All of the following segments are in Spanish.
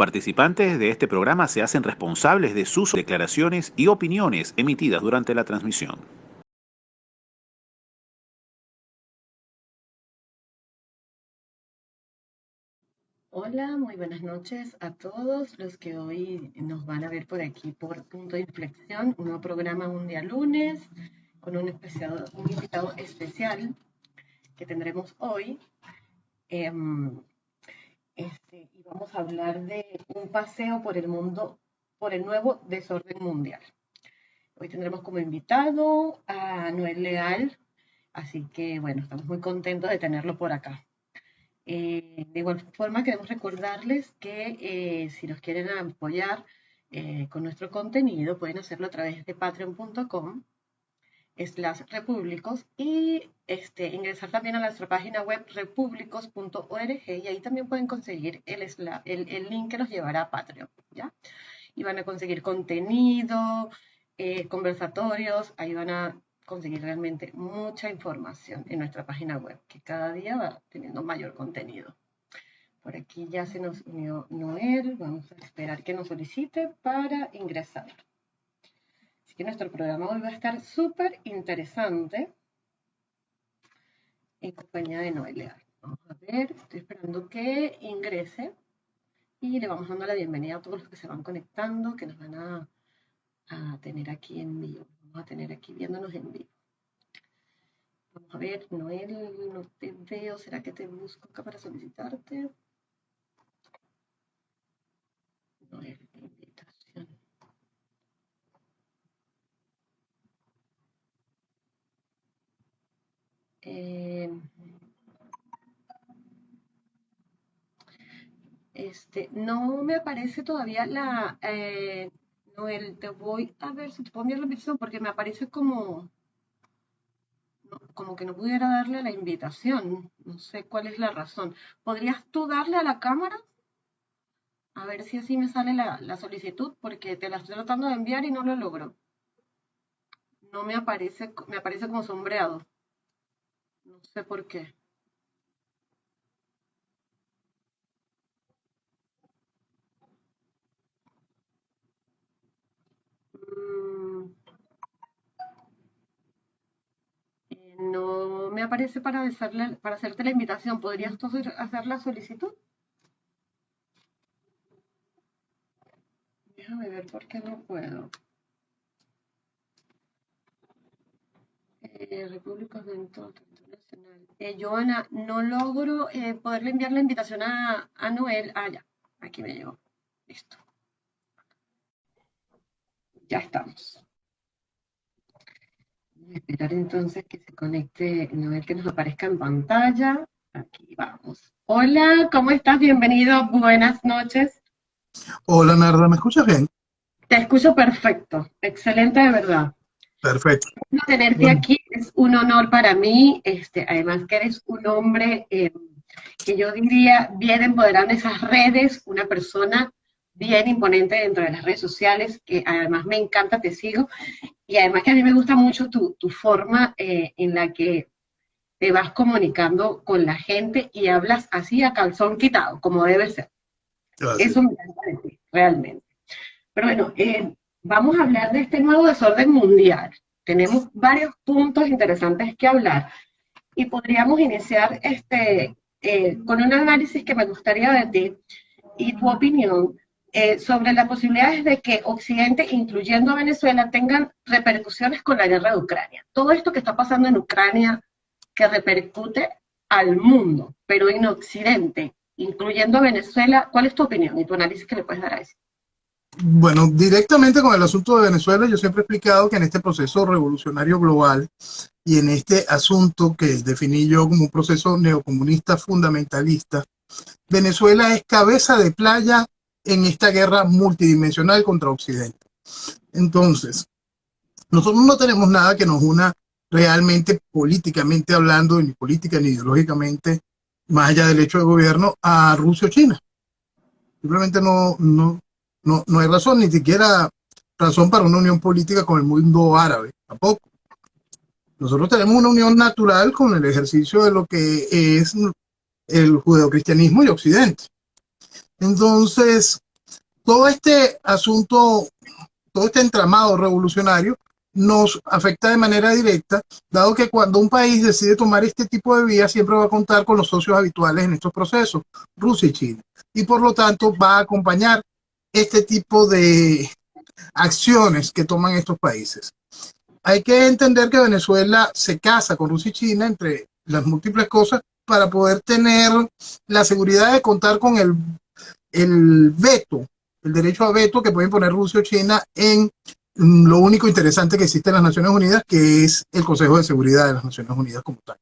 participantes de este programa se hacen responsables de sus declaraciones y opiniones emitidas durante la transmisión. Hola, muy buenas noches a todos los que hoy nos van a ver por aquí por Punto de Inflexión, un nuevo programa un día lunes con un, especial, un invitado especial que tendremos hoy. Em, este, y vamos a hablar de un paseo por el mundo, por el nuevo desorden mundial. Hoy tendremos como invitado a Noel Leal, así que bueno, estamos muy contentos de tenerlo por acá. Eh, de igual forma, queremos recordarles que eh, si nos quieren apoyar eh, con nuestro contenido, pueden hacerlo a través de patreon.com slash repúblicos y este, ingresar también a nuestra página web repúblicos.org y ahí también pueden conseguir el, el, el, link que los llevará a Patreon, ¿ya? Y van a conseguir contenido, eh, conversatorios, ahí van a conseguir realmente mucha información en nuestra página web, que cada día va teniendo mayor contenido. Por aquí ya se nos unió Noel, vamos a esperar que nos solicite para ingresar nuestro programa hoy va a estar súper interesante en compañía de Noelia. Vamos a ver, estoy esperando que ingrese y le vamos dando la bienvenida a todos los que se van conectando, que nos van a, a tener aquí en vivo. Vamos a tener aquí viéndonos en vivo. Vamos a ver, Noel, no te veo. ¿Será que te busco acá para solicitarte? Noel. Eh, este, no me aparece todavía la... Eh, Noel, te voy a ver si te puedo enviar la invitación porque me aparece como... Como que no pudiera darle la invitación. No sé cuál es la razón. ¿Podrías tú darle a la cámara? A ver si así me sale la, la solicitud porque te la estoy tratando de enviar y no lo logro. No me aparece, me aparece como sombreado. No sé por qué. Mm. Eh, no me aparece para, hacerle, para hacerte la invitación. ¿Podrías tú hacer la solicitud? Déjame ver por qué no puedo. Eh, República Internacional. Eh, Joana, no logro eh, poderle enviar la invitación a, a Noel. Ah, ya, aquí me llegó. Listo. Ya estamos. Voy a esperar entonces que se conecte Noel, que nos aparezca en pantalla. Aquí vamos. Hola, ¿cómo estás? Bienvenido, buenas noches. Hola, Narda, ¿me escuchas bien? Te escucho perfecto, excelente de verdad. Perfecto. Tenerte aquí es un honor para mí, este, además que eres un hombre eh, que yo diría bien empoderado en esas redes, una persona bien imponente dentro de las redes sociales, que además me encanta, te sigo, y además que a mí me gusta mucho tu, tu forma eh, en la que te vas comunicando con la gente y hablas así a calzón quitado, como debe ser. Eso me encanta de ti, realmente. Pero bueno, eh, vamos a hablar de este nuevo desorden mundial. Tenemos varios puntos interesantes que hablar y podríamos iniciar este, eh, con un análisis que me gustaría de ti y tu opinión eh, sobre las posibilidades de que Occidente, incluyendo Venezuela, tengan repercusiones con la guerra de Ucrania. Todo esto que está pasando en Ucrania, que repercute al mundo, pero en Occidente, incluyendo Venezuela, ¿cuál es tu opinión y tu análisis que le puedes dar a eso? Bueno, directamente con el asunto de Venezuela, yo siempre he explicado que en este proceso revolucionario global y en este asunto que definí yo como un proceso neocomunista fundamentalista, Venezuela es cabeza de playa en esta guerra multidimensional contra Occidente. Entonces, nosotros no tenemos nada que nos una realmente políticamente hablando, ni política ni ideológicamente, más allá del hecho de gobierno, a Rusia o China. Simplemente no, no, no, no hay razón, ni siquiera razón para una unión política con el mundo árabe, tampoco. Nosotros tenemos una unión natural con el ejercicio de lo que es el judeocristianismo y Occidente. Entonces, todo este asunto, todo este entramado revolucionario nos afecta de manera directa, dado que cuando un país decide tomar este tipo de vía, siempre va a contar con los socios habituales en estos procesos, Rusia y China. Y por lo tanto va a acompañar este tipo de acciones que toman estos países. Hay que entender que Venezuela se casa con Rusia y China, entre las múltiples cosas, para poder tener la seguridad de contar con el, el veto, el derecho a veto que pueden poner Rusia o China en lo único interesante que existe en las Naciones Unidas, que es el Consejo de Seguridad de las Naciones Unidas como tal.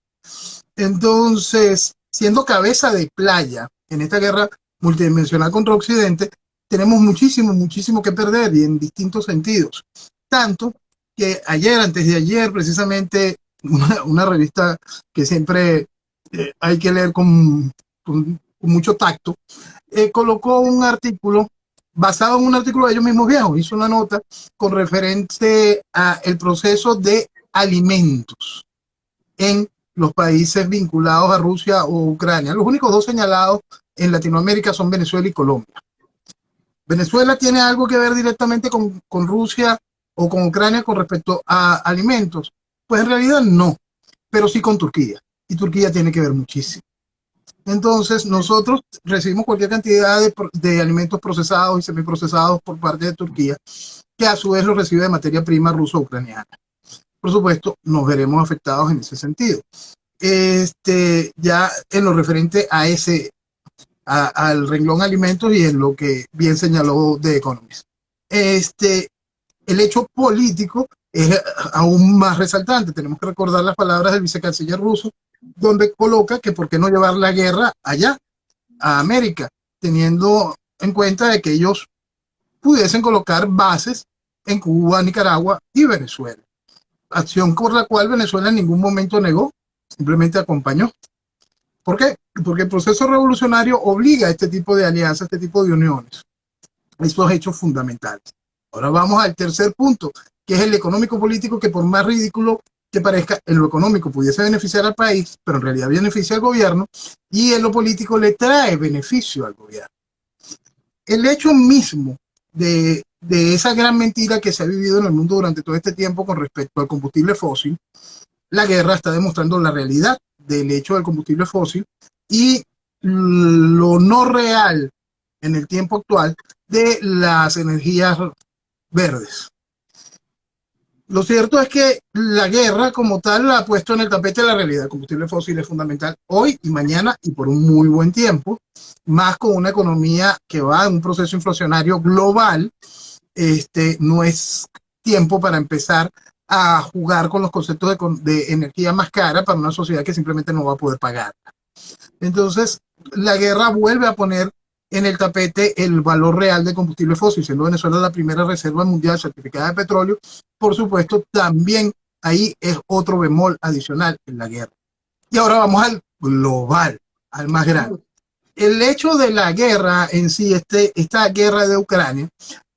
Entonces, siendo cabeza de playa en esta guerra multidimensional contra Occidente, tenemos muchísimo, muchísimo que perder y en distintos sentidos. Tanto que ayer, antes de ayer, precisamente, una, revista que siempre eh, hay que leer con, mucho tacto, eh, colocó un artículo basado en un artículo de ellos mismos viejos, hizo una nota con referente a el proceso de alimentos en los países vinculados a Rusia o Ucrania. Los únicos dos señalados en Latinoamérica son Venezuela y Colombia. ¿Venezuela tiene algo que ver directamente con, con Rusia o con Ucrania con respecto a alimentos? Pues en realidad no, pero sí con Turquía. Y Turquía tiene que ver muchísimo. Entonces, nosotros recibimos cualquier cantidad de, alimentos procesados y semiprocesados por parte de Turquía, que a su vez lo recibe de materia prima ruso-ucraniana. Por supuesto, nos veremos afectados en ese sentido. Este, ya en lo referente a ese, al renglón alimentos y en lo que bien señaló de Economist. Este, el hecho político es aún más resaltante. Tenemos que recordar las palabras del vicecanciller ruso, donde coloca que por qué no llevar la guerra allá, a América, teniendo en cuenta de que ellos pudiesen colocar bases en Cuba, Nicaragua y Venezuela. Acción por la cual Venezuela en ningún momento negó, simplemente acompañó. ¿Por qué? Porque el proceso revolucionario obliga a este tipo de alianzas, a este tipo de uniones. Estos hechos fundamentales. Ahora vamos al tercer punto, que es el económico político, que por más ridículo que parezca, en lo económico pudiese beneficiar al país, pero en realidad beneficia al gobierno, y en lo político le trae beneficio al gobierno. El hecho mismo de, de esa gran mentira que se ha vivido en el mundo durante todo este tiempo con respecto al combustible fósil, la guerra está demostrando la realidad del hecho del combustible fósil y lo no real en el tiempo actual de las energías verdes. Lo cierto es que la guerra como tal la ha puesto en el tapete de la realidad. El combustible fósil es fundamental hoy y mañana y por un muy buen tiempo, más con una economía que va en un proceso inflacionario global. Este, no es tiempo para empezar a jugar con los conceptos de, de energía más cara para una sociedad que simplemente no va a poder pagar. Entonces, la guerra vuelve a poner en el tapete el valor real de combustible fósil, siendo Venezuela la primera reserva mundial certificada de petróleo, por supuesto, también ahí es otro bemol adicional en la guerra. Y ahora vamos al global, al más grande. El hecho de la guerra en sí, este, esta guerra de Ucrania,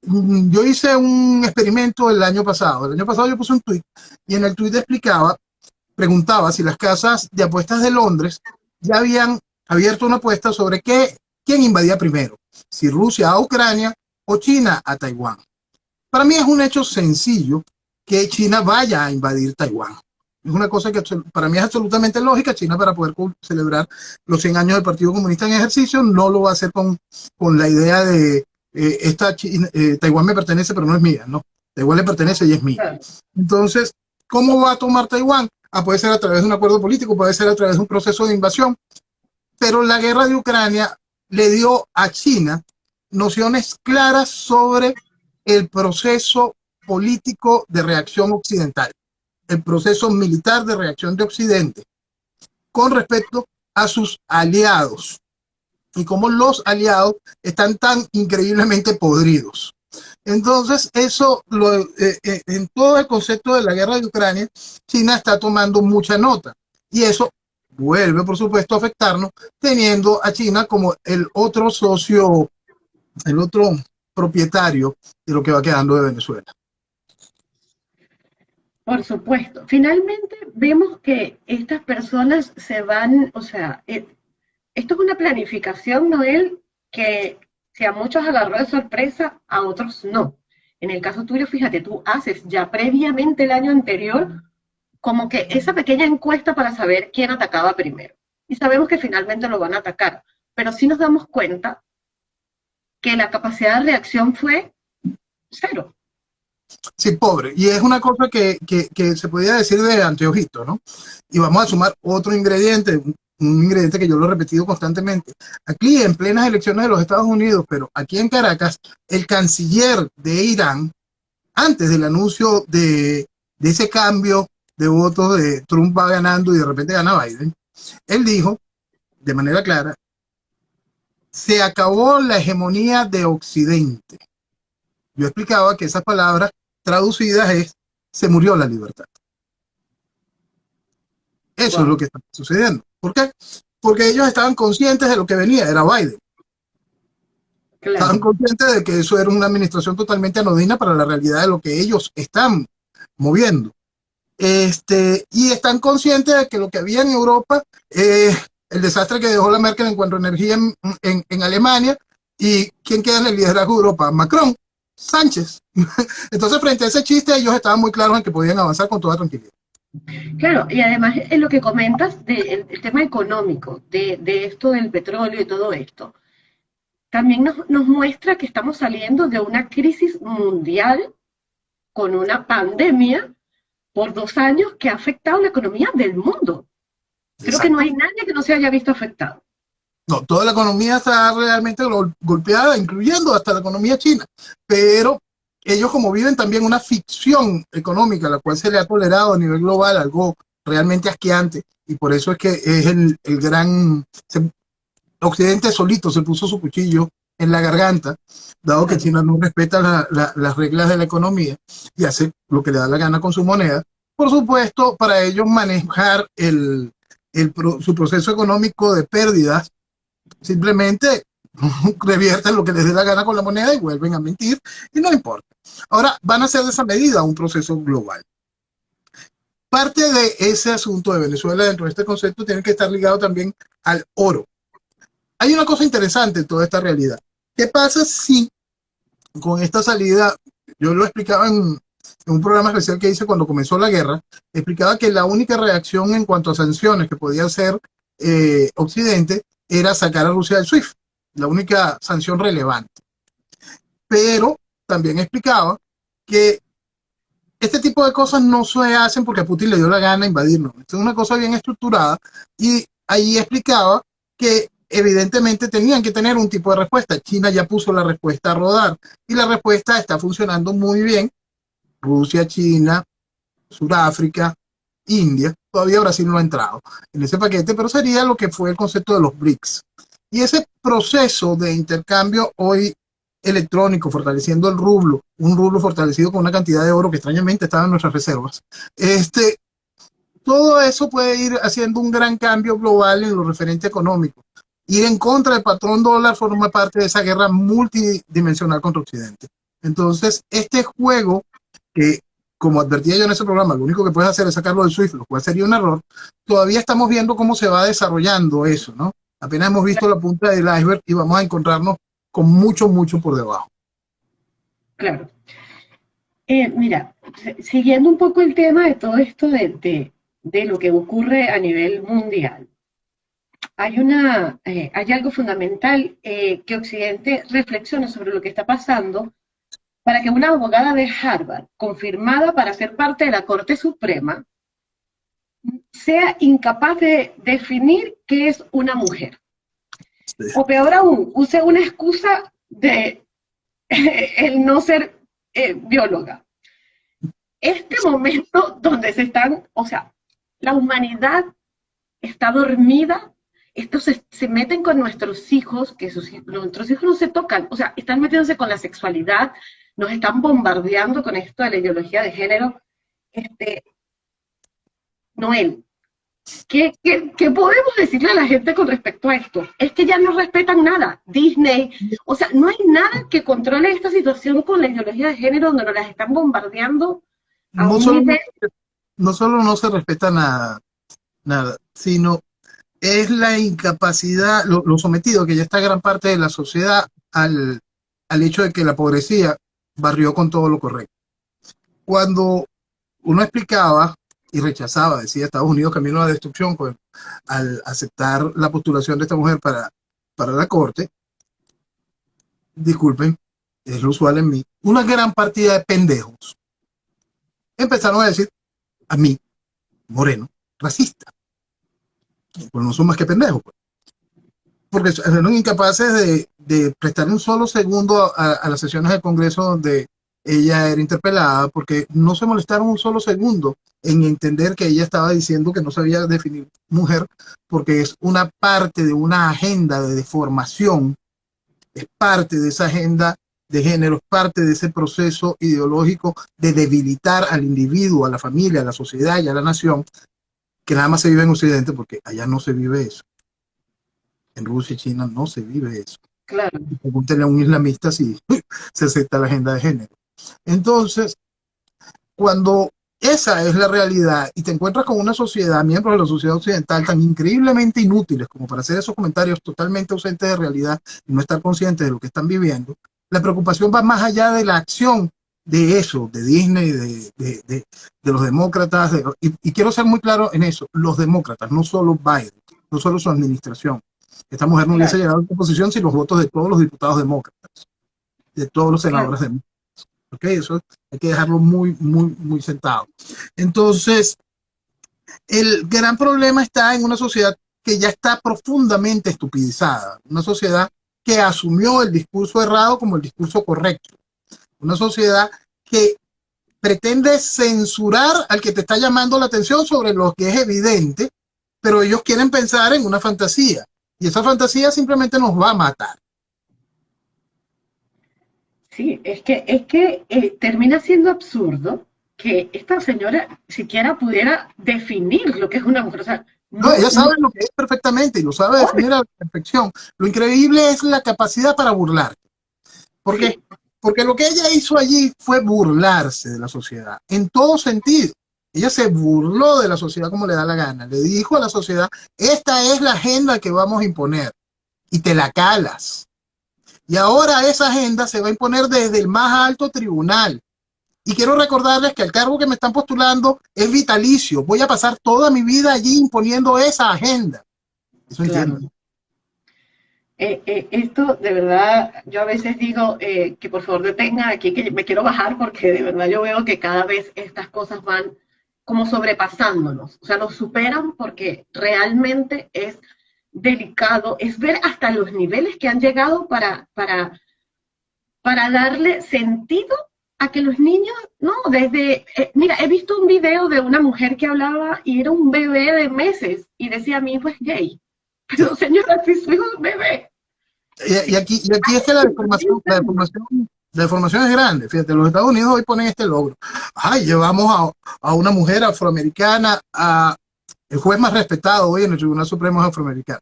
yo hice un experimento el año pasado. El año pasado yo puse un tuit y en el tuit explicaba, preguntaba si las casas de apuestas de Londres ya habían abierto una apuesta sobre qué quién invadía primero, si Rusia a Ucrania o China a Taiwán. Para mí es un hecho sencillo que China vaya a invadir Taiwán. Es una cosa que para mí es absolutamente lógica. China para poder celebrar los 100 años del Partido Comunista en ejercicio no lo va a hacer con, con la idea de eh, esta eh, Taiwán me pertenece pero no es mía, ¿no? Taiwán le pertenece y es mía. Entonces, ¿cómo va a tomar Taiwán? Ah, puede ser a través de un acuerdo político, puede ser a través de un proceso de invasión, pero la guerra de Ucrania le dio a China nociones claras sobre el proceso político de reacción occidental, el proceso militar de reacción de Occidente, con respecto a sus aliados y cómo los aliados están tan increíblemente podridos. Entonces, eso, lo, eh, eh, en todo el concepto de la guerra de Ucrania, China está tomando mucha nota. Y eso vuelve, por supuesto, a afectarnos, teniendo a China como el otro socio, el otro propietario de lo que va quedando de Venezuela. Por supuesto. Finalmente vemos que estas personas se van, o sea, eh, esto es una planificación, Noel, que Si a muchos agarró de sorpresa, a otros no. En el caso tuyo, fíjate, tú haces ya previamente el año anterior como que esa pequeña encuesta para saber quién atacaba primero. Y sabemos que finalmente lo van a atacar, pero sí nos damos cuenta que la capacidad de reacción fue cero. Sí, pobre. Y es una cosa que, se podía decir de anteojito, ¿no? Y vamos a sumar otro ingrediente, un, ingrediente que yo lo he repetido constantemente. Aquí, en plenas elecciones de los Estados Unidos, pero aquí en Caracas, el canciller de Irán, antes del anuncio de, de ese cambio de votos de Trump va ganando y de repente gana Biden, él dijo, de manera clara, se acabó la hegemonía de Occidente. Yo explicaba que esas palabras traducidas es, se murió la libertad. Eso es lo que está sucediendo. ¿Por qué? Porque ellos estaban conscientes de lo que venía, era Biden. Estaban conscientes de que eso era una administración totalmente anodina para la realidad de lo que ellos están moviendo. Este, y están conscientes de que lo que había en Europa, eh, el desastre que dejó la Merkel en cuanto a energía en, en Alemania, y quién queda en el liderazgo de Europa, Macron. Sánchez. Entonces, frente a ese chiste, ellos estaban muy claros en que podían avanzar con toda tranquilidad. Claro, y además en lo que comentas del tema económico, de, esto del petróleo y todo esto, también nos, nos, muestra que estamos saliendo de una crisis mundial con una pandemia por dos años que ha afectado la economía del mundo. Creo que no hay nadie que no se haya visto afectado. No, toda la economía está realmente golpeada, incluyendo hasta la economía china. Pero ellos como viven también una ficción económica, la cual se le ha tolerado a nivel global, algo realmente asqueante. Y por eso es que es el, gran... Occidente solito se puso su cuchillo en la garganta, dado que China no respeta las reglas de la economía y hace lo que le da la gana con su moneda. Por supuesto, para ellos manejar el, su proceso económico de pérdidas Simplemente revierten lo que les dé la gana con la moneda y vuelven a mentir y no importa. Ahora van a hacer de esa medida un proceso global. Parte de ese asunto de Venezuela dentro de este concepto tiene que estar ligado también al oro. Hay una cosa interesante en toda esta realidad. ¿Qué pasa si con esta salida, yo lo explicaba en, un programa especial que hice cuando comenzó la guerra, explicaba que la única reacción en cuanto a sanciones que podía hacer eh, Occidente era sacar a Rusia del SWIFT, la única sanción relevante. Pero también explicaba que este tipo de cosas no se hacen porque a Putin le dio la gana invadirnos. es una cosa bien estructurada y ahí explicaba que evidentemente tenían que tener un tipo de respuesta. China ya puso la respuesta a rodar y la respuesta está funcionando muy bien. Rusia, China, Sudáfrica, India, todavía Brasil no ha entrado en ese paquete, pero sería lo que fue el concepto de los BRICS. Y ese proceso de intercambio hoy electrónico, fortaleciendo el rublo, un rublo fortalecido con una cantidad de oro que extrañamente estaba en nuestras reservas, este, todo eso puede ir haciendo un gran cambio global en lo referente económico. Ir en contra del patrón dólar forma parte de esa guerra multidimensional contra Occidente. Entonces, este juego que como advertía yo en ese programa, lo único que puedes hacer es sacarlo del SWIFT, lo cual sería un error, todavía estamos viendo cómo se va desarrollando eso, ¿no? Apenas hemos visto la punta del iceberg y vamos a encontrarnos con mucho, mucho por debajo. Claro. Eh, mira, siguiendo un poco el tema de todo esto de, lo que ocurre a nivel mundial, hay, una, eh, hay algo fundamental eh, que Occidente reflexione sobre lo que está pasando para que una abogada de Harvard, confirmada para ser parte de la Corte Suprema, sea incapaz de definir qué es una mujer. O peor aún, use una excusa de el no ser eh, bióloga. Este momento donde se están, o sea, la humanidad está dormida, estos se, meten con nuestros hijos, que nuestros hijos no se tocan, o sea, están metiéndose con la sexualidad, nos están bombardeando con esto de la ideología de género. Este, Noel, ¿qué, podemos decirle a la gente con respecto a esto? Es que ya no respetan nada. Disney, o sea, no hay nada que controle esta situación con la ideología de género donde nos las están bombardeando a no un solo, nivel... No solo no se respeta nada, nada, sino es la incapacidad, lo, lo sometido que ya está gran parte de la sociedad al, al hecho de que la pobrecía barrió con todo lo correcto. Cuando uno explicaba y rechazaba, decía Estados Unidos camino a la destrucción pues, al aceptar la postulación de esta mujer para, para la corte, disculpen, es lo usual en mí, una gran partida de pendejos empezaron a decir a mí, moreno, racista. Pues no son más que pendejos. Pues. Porque fueron incapaces de, de, prestar un solo segundo a, a, las sesiones del Congreso donde ella era interpelada, porque no se molestaron un solo segundo en entender que ella estaba diciendo que no sabía definir mujer, porque es una parte de una agenda de deformación, es parte de esa agenda de género, es parte de ese proceso ideológico de debilitar al individuo, a la familia, a la sociedad y a la nación, que nada más se vive en Occidente, porque allá no se vive eso. En Rusia y China no se vive eso. Claro. Pregúntenle a un islamista si se acepta la agenda de género. Entonces, cuando esa es la realidad y te encuentras con una sociedad, miembros de la sociedad occidental, tan increíblemente inútiles como para hacer esos comentarios totalmente ausentes de realidad y no estar conscientes de lo que están viviendo, la preocupación va más allá de la acción de eso, de Disney, de, de, de, de los demócratas, y, y, quiero ser muy claro en eso, los demócratas, no solo Biden, no solo su administración. Esta mujer no claro. hubiese llegado a esta posición sin los votos de todos los diputados demócratas, de todos los senadores claro. demócratas. Eso hay que dejarlo muy, muy, muy sentado. Entonces, el gran problema está en una sociedad que ya está profundamente estupidizada, una sociedad que asumió el discurso errado como el discurso correcto. Una sociedad que pretende censurar al que te está llamando la atención sobre lo que es evidente, pero ellos quieren pensar en una fantasía. Y esa fantasía simplemente nos va a matar. Sí, es que, es que eh, termina siendo absurdo que esta señora siquiera pudiera definir lo que es una mujer. O sea, no, ella sabe lo que es perfectamente y lo sabe definir a la perfección. Lo increíble es la capacidad para burlar. Porque, sí. porque lo que ella hizo allí fue burlarse de la sociedad, en todo sentido. Ella se burló de la sociedad como le da la gana. Le dijo a la sociedad, esta es la agenda que vamos a imponer. Y te la calas. Y ahora esa agenda se va a imponer desde el más alto tribunal. Y quiero recordarles que el cargo que me están postulando es vitalicio. Voy a pasar toda mi vida allí imponiendo esa agenda. Eso claro. Eh, eh, esto, de verdad, yo a veces digo eh, que por favor detenga aquí, que me quiero bajar porque de verdad yo veo que cada vez estas cosas van como sobrepasándonos. O sea, nos superan porque realmente es delicado, es ver hasta los niveles que han llegado para, para, para darle sentido a que los niños, no, desde, eh, mira, he visto un video de una mujer que hablaba y era un bebé de meses y decía, mi hijo es gay. Pero señora, si su hijo es un bebé. Y, y, aquí, y aquí es que la deformación, la deformación, la deformación es grande. Fíjate, los Estados Unidos hoy ponen este logro. Ay, llevamos a, a una mujer afroamericana a el juez más respetado hoy en el Tribunal Supremo es afroamericano.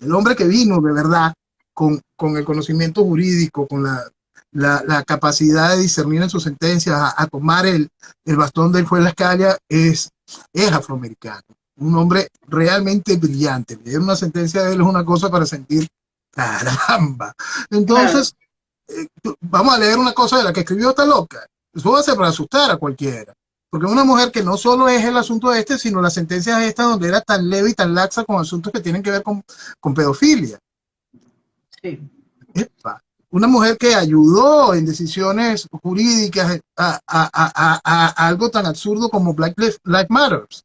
El hombre que vino de verdad con, con el conocimiento jurídico, con la, la, la, capacidad de discernir en sus sentencias, a, a tomar el, el, bastón del juez Lascalia, es, es afroamericano. Un hombre realmente brillante. Leer una sentencia de él es una cosa para sentir, caramba. Entonces, claro. eh, vamos a leer una cosa de la que escribió esta loca. Eso va a ser para asustar a cualquiera. Porque una mujer que no solo es el asunto de este, sino las sentencias esta donde era tan leve y tan laxa con asuntos que tienen que ver con, con pedofilia. Sí. Epa. Una mujer que ayudó en decisiones jurídicas a, a, a, a algo tan absurdo como Black Lives Matters.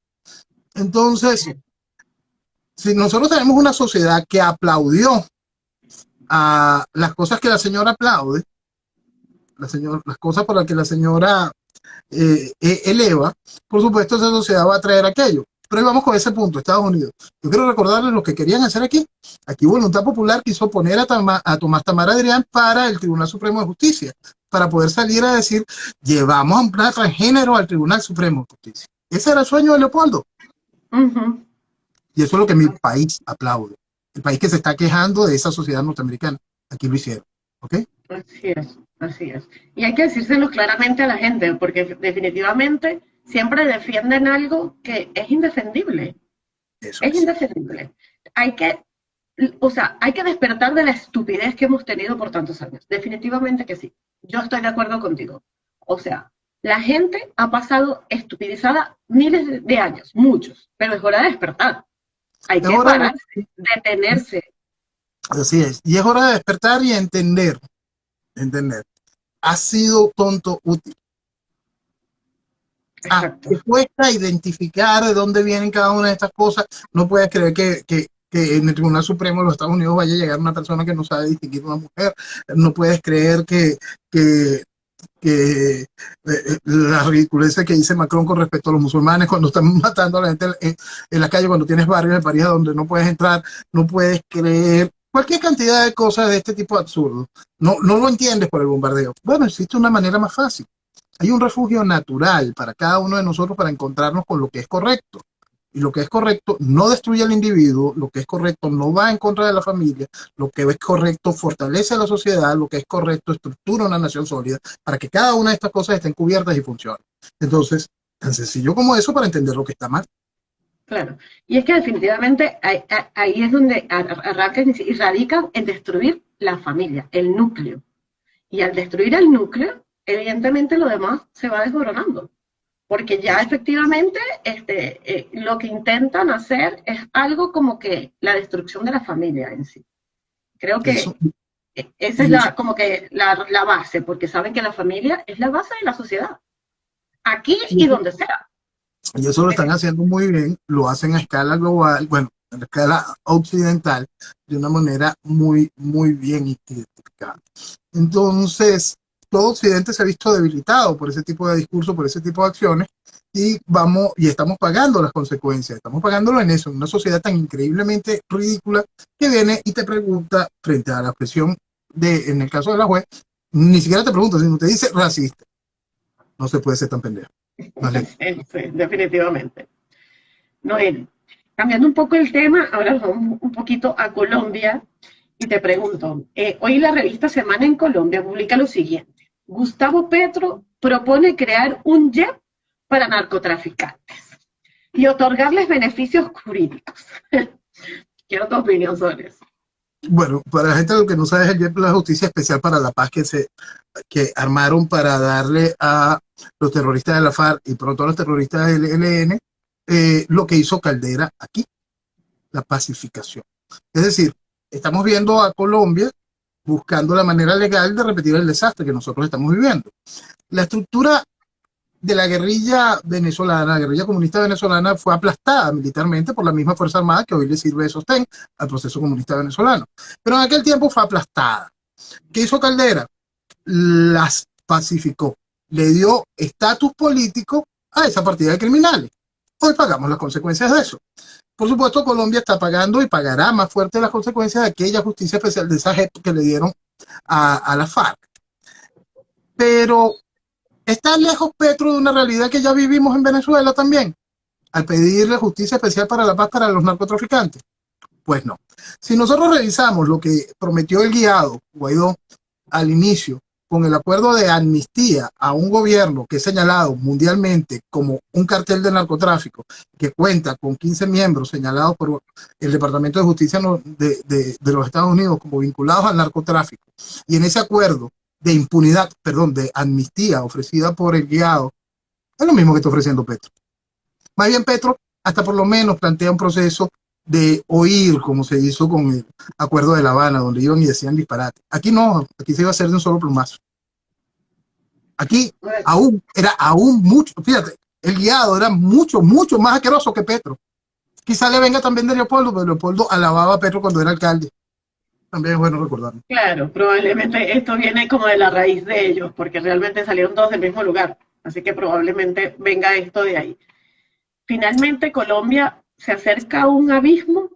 Entonces, sí. si nosotros tenemos una sociedad que aplaudió a las cosas que la señora aplaude, la señora, las cosas por las que la señora eh, eh, eleva, por supuesto esa sociedad va a traer aquello. Pero ahí vamos con ese punto, Estados Unidos. Yo quiero recordarles lo que querían hacer aquí. Aquí Voluntad Popular quiso poner a, Tama, a Tomás Tamar Adrián para el Tribunal Supremo de Justicia, para poder salir a decir, llevamos a un plan transgénero al Tribunal Supremo de Justicia. Ese era el sueño de Leopoldo. Uh -huh. Y eso es lo que mi país aplaude. El país que se está quejando de esa sociedad norteamericana. Aquí lo hicieron. ¿Ok? Así es, así es. Y hay que decírselo claramente a la gente, porque definitivamente siempre defienden algo que es indefendible. Eso es, es indefendible. Hay que, o sea, hay que despertar de la estupidez que hemos tenido por tantos años. Definitivamente que sí. Yo estoy de acuerdo contigo. O sea, la gente ha pasado estupidizada miles de años, muchos, pero es hora de despertar. Hay que pararse, detenerse. Así es. Y es hora de despertar y entender, entender. Ha sido tonto útil. Ah, te cuesta identificar de dónde vienen cada una de estas cosas. No puedes creer que, que, que, en el Tribunal Supremo de los Estados Unidos vaya a llegar una persona que no sabe distinguir una mujer. No puedes creer que, que, que eh, eh, la ridiculez que dice Macron con respecto a los musulmanes cuando están matando a la gente en, en la calle, cuando tienes barrios de París donde no puedes entrar, no puedes creer cualquier cantidad de cosas de este tipo absurdo. No, no lo entiendes por el bombardeo. Bueno, existe una manera más fácil. Hay un refugio natural para cada uno de nosotros para encontrarnos con lo que es correcto. Y lo que es correcto no destruye al individuo, lo que es correcto no va en contra de la familia, lo que es correcto fortalece a la sociedad, lo que es correcto estructura una nación sólida para que cada una de estas cosas estén cubiertas y funcionen. Entonces, tan sencillo como eso para entender lo que está mal. Claro, y es que definitivamente ahí, es donde arranca y radica en destruir la familia, el núcleo. Y al destruir el núcleo, evidentemente lo demás se va desmoronando, porque ya efectivamente este, eh, lo que intentan hacer es algo como que la destrucción de la familia en sí. Creo que e, esa es la, como que la, la, base, porque saben que la familia es la base de la sociedad, aquí y donde sea. Y eso lo están haciendo muy bien, lo hacen a escala global, bueno, a escala occidental, de una manera muy, muy bien identificada. Entonces, todo Occidente se ha visto debilitado por ese tipo de discurso, por ese tipo de acciones, y vamos, y estamos pagando las consecuencias, estamos pagándolo en eso, en una sociedad tan increíblemente ridícula que viene y te pregunta frente a la presión de, en el caso de la juez, ni siquiera te pregunta, sino te dice racista. No se puede ser tan pendejo. Sí, definitivamente. Noel, cambiando un poco el tema, ahora vamos un poquito a Colombia y te pregunto, eh, hoy la revista Semana en Colombia publica lo siguiente. Gustavo Petro propone crear un JEP para narcotraficantes y otorgarles beneficios jurídicos. Quiero tu opinión sobre eso. Bueno, para la gente lo que no sabe es el JEP la Justicia Especial para la Paz que se que armaron para darle a los terroristas de la FARC y pronto a los terroristas del ELN eh, lo que hizo Caldera aquí, la pacificación. Es decir, estamos viendo a Colombia buscando la manera legal de repetir el desastre que nosotros estamos viviendo. La estructura de la guerrilla venezolana, la guerrilla comunista venezolana, fue aplastada militarmente por la misma Fuerza Armada que hoy le sirve de sostén al proceso comunista venezolano. Pero en aquel tiempo fue aplastada. ¿Qué hizo Caldera? Las pacificó. Le dio estatus político a esa partida de criminales. Hoy pagamos las consecuencias de eso. Por supuesto, Colombia está pagando y pagará más fuerte las consecuencias de aquella justicia especial de esa gente que le dieron a la FARC. Pero está lejos Petro de una realidad que ya vivimos en Venezuela también, al pedirle justicia especial para la paz para los narcotraficantes. Pues no. Si nosotros revisamos lo que prometió el guiado Guaidó al inicio con el acuerdo de amnistía a un gobierno que es señalado mundialmente como un cartel de narcotráfico, que cuenta con 15 miembros señalados por el Departamento de Justicia de, de, de los Estados Unidos como vinculados al narcotráfico, y en ese acuerdo de impunidad, perdón, de amnistía ofrecida por el guiado, es lo mismo que está ofreciendo Petro. Más bien Petro hasta por lo menos plantea un proceso de oír, como se hizo con el acuerdo de La Habana, donde iban y decían disparate. Aquí no, aquí se iba a hacer de un solo plumazo. Aquí aún, era aún mucho, fíjate, el guiado era mucho, mucho más asqueroso que Petro. Quizá le venga también de Leopoldo, pero Leopoldo alababa a Petro cuando era alcalde. También es bueno recordarlo. Claro, probablemente esto viene como de la raíz de ellos, porque realmente salieron todos del mismo lugar. Así que probablemente venga esto de ahí. Finalmente, Colombia se acerca a un abismo.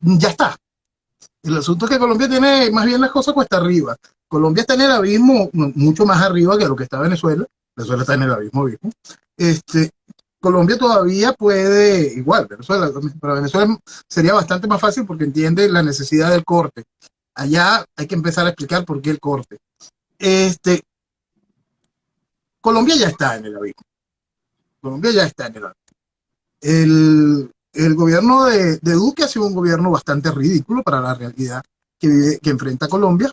Ya está. El asunto es que Colombia tiene más bien las cosas cuesta arriba. Colombia está en el abismo mucho más arriba que lo que está Venezuela. Venezuela está en el abismo, abismo. Este, Colombia todavía puede, igual, Venezuela, para Venezuela sería bastante más fácil porque entiende la necesidad del corte. Allá hay que empezar a explicar por qué el corte. Este, Colombia ya está en el abismo. Colombia ya está en el abismo el, el gobierno de, Duque ha sido un gobierno bastante ridículo para la realidad que, que enfrenta Colombia.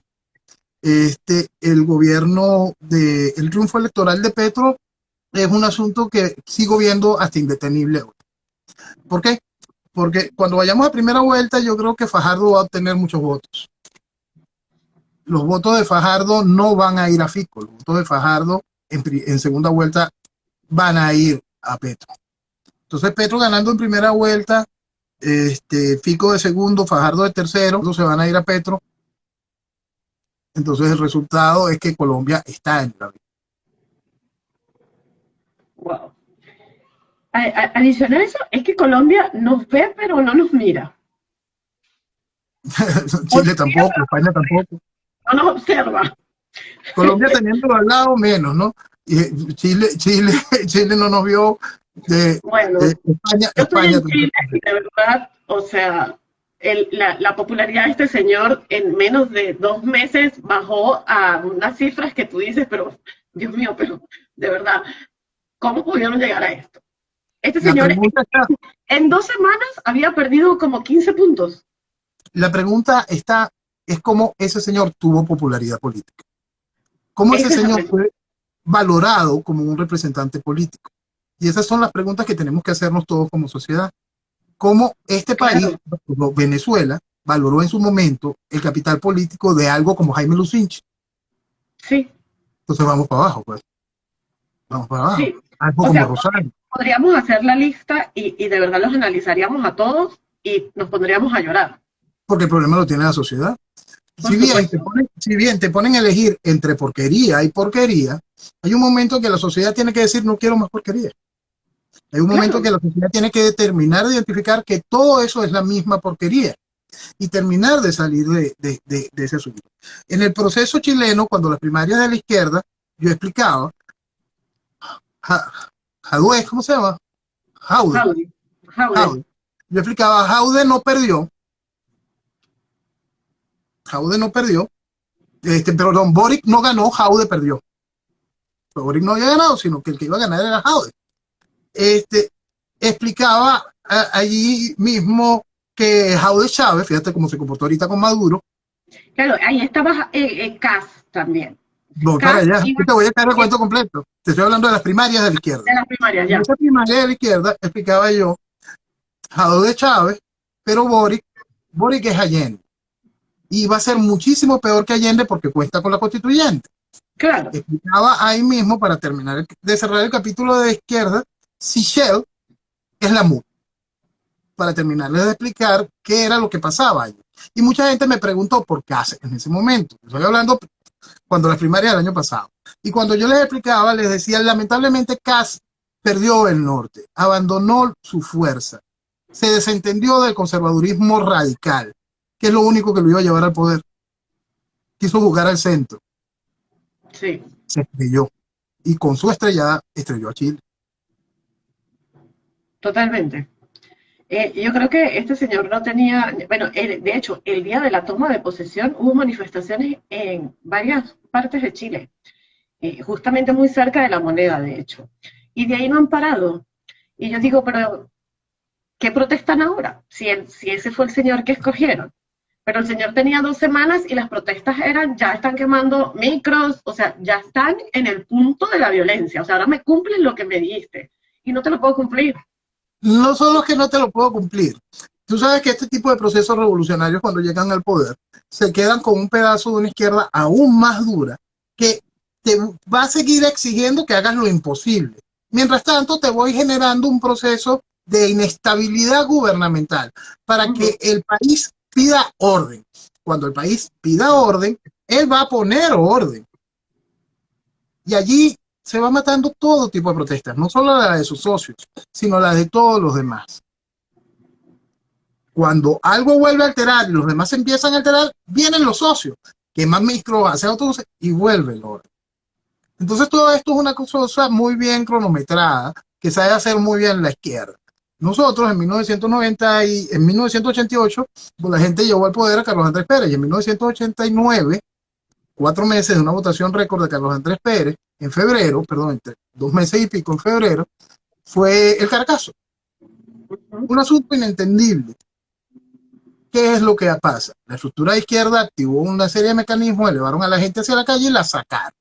Este, el gobierno de triunfo electoral de Petro es un asunto que sigo viendo hasta indetenible hoy. ¿Por qué? Porque cuando vayamos a primera vuelta, yo creo que Fajardo va a obtener muchos votos. Los votos de Fajardo no van a ir a Fico, los votos de Fajardo en, segunda vuelta van a ir a Petro. Entonces Petro ganando en primera vuelta, este, Fico de segundo, Fajardo de tercero, se van a ir a Petro. Entonces el resultado es que Colombia está en la Wow. Adicional a eso, es que Colombia nos ve pero no nos mira. Chile tampoco, España tampoco. No nos observa. Colombia teniendo al lado menos, ¿no? Y Chile, Chile, Chile no nos vio bueno, España, yo estoy en Chile y de verdad, o sea, la, popularidad de este señor en menos de dos meses bajó a unas cifras que tú dices, pero Dios mío, pero de verdad, ¿cómo pudieron llegar a esto? Este señor en, dos semanas había perdido como 15 puntos. La pregunta está, es cómo ese señor tuvo popularidad política. ¿Cómo ese señor fue valorado como un representante político? Y esas son las preguntas que tenemos que hacernos todos como sociedad. ¿Cómo este país, Venezuela, valoró en su momento el capital político de algo como Jaime Lucinchi? Sí. Entonces vamos para abajo, pues. Vamos para abajo. Sí. Algo como Rosario. Podríamos hacer la lista y, y de verdad los analizaríamos a todos y nos pondríamos a llorar. Porque el problema lo tiene la sociedad. Si bien, te ponen, si bien, te ponen, a elegir entre porquería y porquería, hay un momento que la sociedad tiene que decir no quiero más porquería. Hay un momento que la sociedad tiene que determinar, identificar que todo eso es la misma porquería y terminar de salir de, ese asunto. En el proceso chileno, cuando las primarias de la izquierda, yo explicaba, Jadue, ¿cómo se llama? Jaude. Yo explicaba, Jaude no perdió. Jaude no perdió. Este, perdón, Boric no ganó, Jaude perdió. Boric no había ganado, sino que el que iba a ganar era Jaude este, explicaba allí mismo que Jaude Chávez, fíjate cómo se comportó ahorita con Maduro. Claro, ahí estaba eh, eh Cas también. No, para allá, te voy a caer el cuento completo. Te estoy hablando de las primarias de la izquierda. De las primarias, ya. En esa primaria de la izquierda explicaba yo Jaude Chávez, pero Boric, Boric es Allende. Y va a ser muchísimo peor que Allende porque cuesta con la constituyente. Claro. Explicaba ahí mismo, para terminar de cerrar el capítulo de izquierda, Shell es la MUD. Para terminarles de explicar qué era lo que pasaba ahí. Y mucha gente me preguntó por qué hace en ese momento. Estoy hablando cuando las primarias del año pasado. Y cuando yo les explicaba, les decía, lamentablemente CAS perdió el norte, abandonó su fuerza, se desentendió del conservadurismo radical, que es lo único que lo iba a llevar al poder. Quiso jugar al centro. Sí. Se estrelló. Y con su estrellada estrelló a Chile. Totalmente. Eh, yo creo que este señor no tenía, bueno, de hecho, el día de la toma de posesión hubo manifestaciones en varias partes de Chile, eh, justamente muy cerca de la moneda, de hecho. Y de ahí no han parado. Y yo digo, pero, ¿qué protestan ahora? Si, si ese fue el señor que escogieron. Pero el señor tenía dos semanas y las protestas eran, ya están quemando micros, o sea, ya están en el punto de la violencia. O sea, ahora me cumplen lo que me dijiste y no te lo puedo cumplir no solo que no te lo puedo cumplir. Tú sabes que este tipo de procesos revolucionarios cuando llegan al poder se quedan con un pedazo de una izquierda aún más dura que te va a seguir exigiendo que hagas lo imposible. Mientras tanto, te voy generando un proceso de inestabilidad gubernamental para que el país pida orden. Cuando el país pida orden, él va a poner orden. Y allí se va matando todo tipo de protestas, no solo la de sus socios, sino la de todos los demás. Cuando algo vuelve a alterar y los demás empiezan a alterar, vienen los socios, queman micro, hacen otros y vuelve el orden. Entonces todo esto es una cosa muy bien cronometrada, que sabe hacer muy bien la izquierda. Nosotros en 1990 y en 1988, pues la gente llevó al poder a Carlos Andrés Pérez y en 1989 cuatro meses de una votación récord de Carlos Andrés Pérez, en febrero, perdón, entre dos meses y pico en febrero, fue el Caracazo. Un asunto inentendible. ¿Qué es lo que pasa? La estructura de izquierda activó una serie de mecanismos, elevaron a la gente hacia la calle y la sacaron.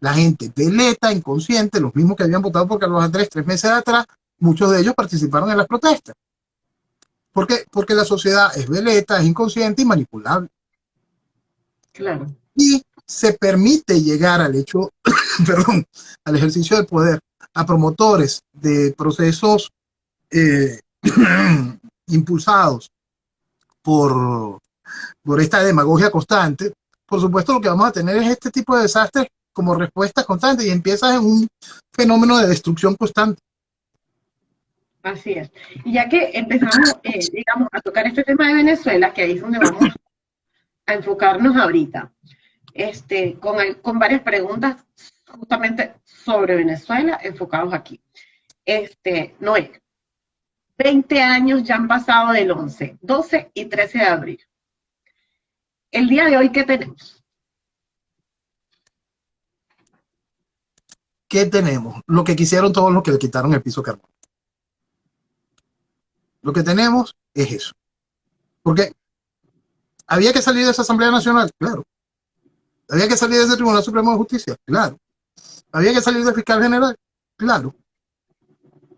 La gente veleta, inconsciente, los mismos que habían votado por Carlos Andrés tres meses atrás, muchos de ellos participaron en las protestas. ¿Por qué? Porque la sociedad es veleta, es inconsciente y manipulable. Claro. Y se permite llegar al hecho, perdón, al ejercicio del poder a promotores de procesos eh, impulsados por, por esta demagogia constante, por supuesto lo que vamos a tener es este tipo de desastres como respuesta constante y empieza en un fenómeno de destrucción constante. Así es. Y ya que empezamos, eh, digamos, a tocar este tema de Venezuela, que ahí es donde vamos a enfocarnos ahorita, este, con, con varias preguntas justamente sobre Venezuela enfocados aquí. Este, Noé, 20 años ya han pasado del 11, 12 y 13 de abril. El día de hoy, ¿qué tenemos? ¿Qué tenemos? Lo que quisieron todos los que le quitaron el piso carbón. Lo que tenemos es eso. Porque había que salir de esa Asamblea Nacional, claro. Había que salir de ese Tribunal Supremo de Justicia, claro. Había que salir del fiscal general, claro.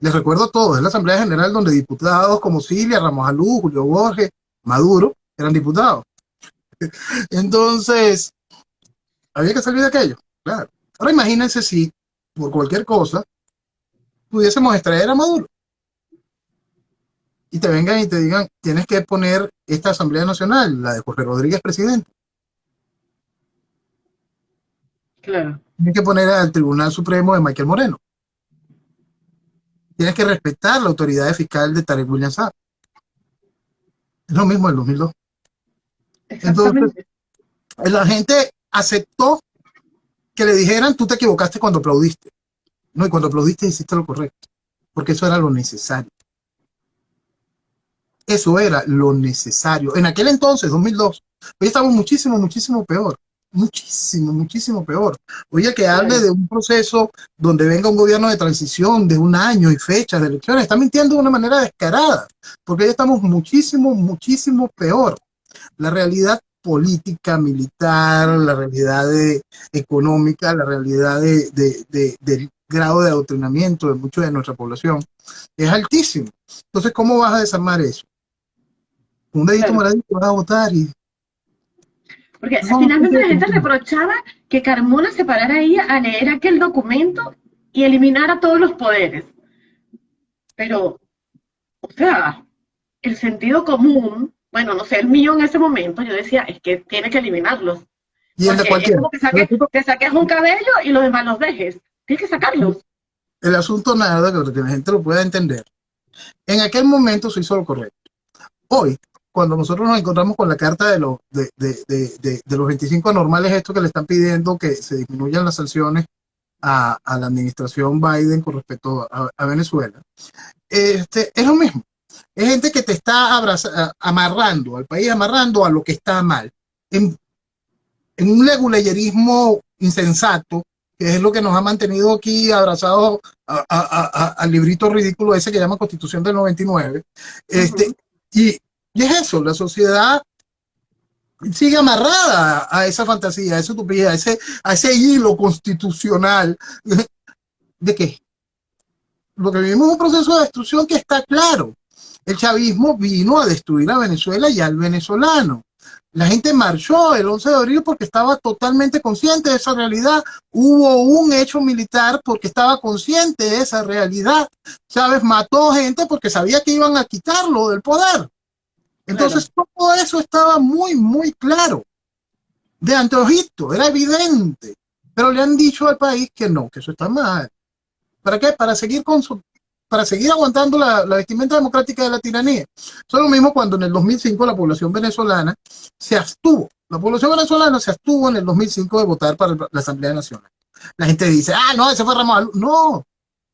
Les recuerdo todo, es la Asamblea General donde diputados como Cilia, Ramos Alú, Julio Borges, Maduro, eran diputados. Entonces, había que salir de aquello, claro. Ahora imagínense si, por cualquier cosa, pudiésemos extraer a Maduro. Y te vengan y te digan, tienes que poner esta Asamblea Nacional, la de Jorge Rodríguez presidente. Claro. Tienes que poner al Tribunal Supremo de Michael Moreno tienes que respetar la autoridad fiscal de Tarek William Saab. Es lo mismo en 2002. Entonces, la gente aceptó que le dijeran, tú te equivocaste cuando aplaudiste. No, y cuando aplaudiste hiciste lo correcto, porque eso era lo necesario. Eso era lo necesario. En aquel entonces, 2002, hoy estamos muchísimo, muchísimo peor muchísimo, muchísimo peor. Oye, que hable de un proceso donde venga un gobierno de transición de un año y fechas de elecciones, está mintiendo de una manera descarada, porque ya estamos muchísimo, muchísimo peor. La realidad política, militar, la realidad económica, la realidad del grado de adoctrinamiento de mucha de nuestra población es altísimo. Entonces, ¿cómo vas a desarmar eso? Un dedito claro. vas a votar y porque finalmente la gente reprochaba que Carmona se parara ahí a leer aquel documento y eliminara todos los poderes. Pero, o sea, el sentido común, bueno, no sé, el mío en ese momento, yo decía, es que tiene que eliminarlos. Y el de cualquier. Es como que, saques, que saques un cabello y los demás los dejes. Tienes que sacarlos. El asunto nada, que la gente lo pueda entender. En aquel momento se hizo lo correcto. Hoy, cuando nosotros nos encontramos con la carta de los, de, los 25 anormales, esto que le están pidiendo que se disminuyan las sanciones a, la administración Biden con respecto a, Venezuela, este, es lo mismo. Es gente que te está amarrando al país, amarrando a lo que está mal. En, un leguleyerismo insensato, que es lo que nos ha mantenido aquí abrazados al librito ridículo ese que llama Constitución del 99. Este, y y es eso, la sociedad sigue amarrada a esa fantasía, a esa utopía, a ese, a ese hilo constitucional. ¿De qué? Lo que vivimos es un proceso de destrucción que está claro. El chavismo vino a destruir a Venezuela y al venezolano. La gente marchó el 11 de abril porque estaba totalmente consciente de esa realidad. Hubo un hecho militar porque estaba consciente de esa realidad. Chávez mató gente porque sabía que iban a quitarlo del poder. Entonces todo eso estaba muy, muy claro. De anteojito, era evidente. Pero le han dicho al país que no, que eso está mal. ¿Para qué? Para seguir con su, para seguir aguantando la, vestimenta democrática de la tiranía. Eso es lo mismo cuando en el 2005 la población venezolana se abstuvo. La población venezolana se abstuvo en el 2005 de votar para la Asamblea Nacional. La gente dice, ah, no, ese fue Ramón. No,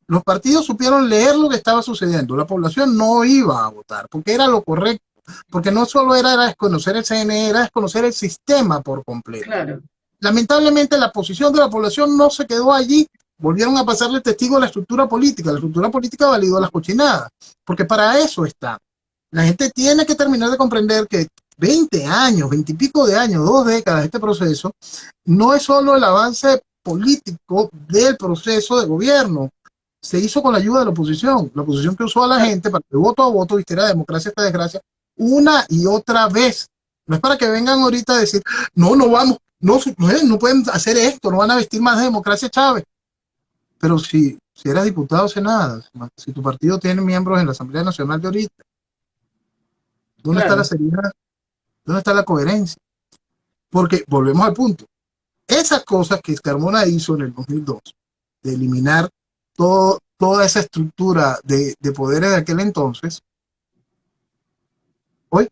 los partidos supieron leer lo que estaba sucediendo. La población no iba a votar porque era lo correcto porque no solo era, desconocer el CNE, era desconocer el sistema por completo. Lamentablemente la posición de la población no se quedó allí volvieron a pasarle testigo a la estructura política. La estructura política validó las cochinadas, porque para eso está. La gente tiene que terminar de comprender que 20 años, 20 y pico de años, dos décadas de este proceso, no es solo el avance político del proceso de gobierno, se hizo con la ayuda de la oposición, la oposición que usó a la gente para que voto a voto vistiera democracia esta desgracia una y otra vez. No es para que vengan ahorita a decir, no, no vamos, no, no pueden hacer esto, no van a vestir más de democracia Chávez. Pero si, si eras diputado o senada, si tu partido tiene miembros en la Asamblea Nacional de ahorita, ¿dónde está la seriedad? ¿Dónde está la coherencia? Porque volvemos al punto. Esas cosas que Carmona hizo en el 2002, de eliminar todo, toda esa estructura de, de poderes de aquel entonces, hoy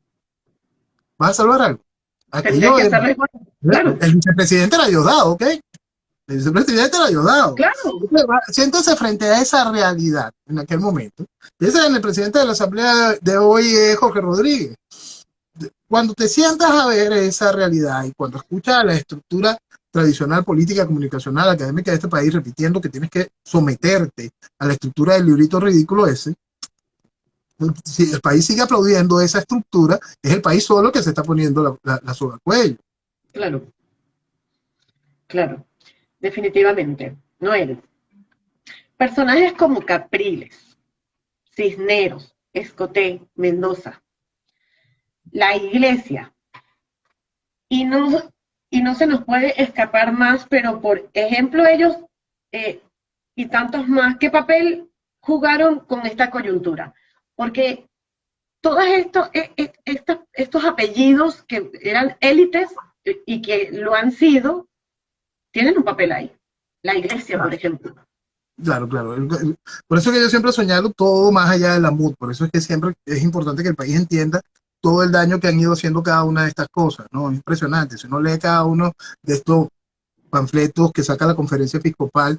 va a salvar algo. Aquello, El vicepresidente era Diosdado, ¿ok? El vicepresidente era Diosdado. Claro. Siéntese frente a esa realidad en aquel momento. Ese en el presidente de la Asamblea de hoy, es Jorge Rodríguez. Cuando te sientas a ver esa realidad y cuando escuchas la estructura tradicional política, comunicacional, académica de este país, repitiendo que tienes que someterte a la estructura del librito ridículo ese, si el país sigue aplaudiendo esa estructura, es el país solo que se está poniendo la, la, cuello. Claro, claro, definitivamente, no eres. Personajes como Capriles, Cisneros, Escoté, Mendoza, la iglesia, y no, y no se nos puede escapar más, pero por ejemplo ellos eh, y tantos más, ¿qué papel jugaron con esta coyuntura? Porque todos estos, e, e, estos, estos apellidos que eran élites y que lo han sido, tienen un papel ahí. La iglesia, por ejemplo. Claro, claro. Por eso que yo siempre he soñado todo más allá de la MUD. Por eso es que siempre es importante que el país entienda todo el daño que han ido haciendo cada una de estas cosas. ¿no? Es impresionante. Si uno lee cada uno de estos panfletos que saca la conferencia episcopal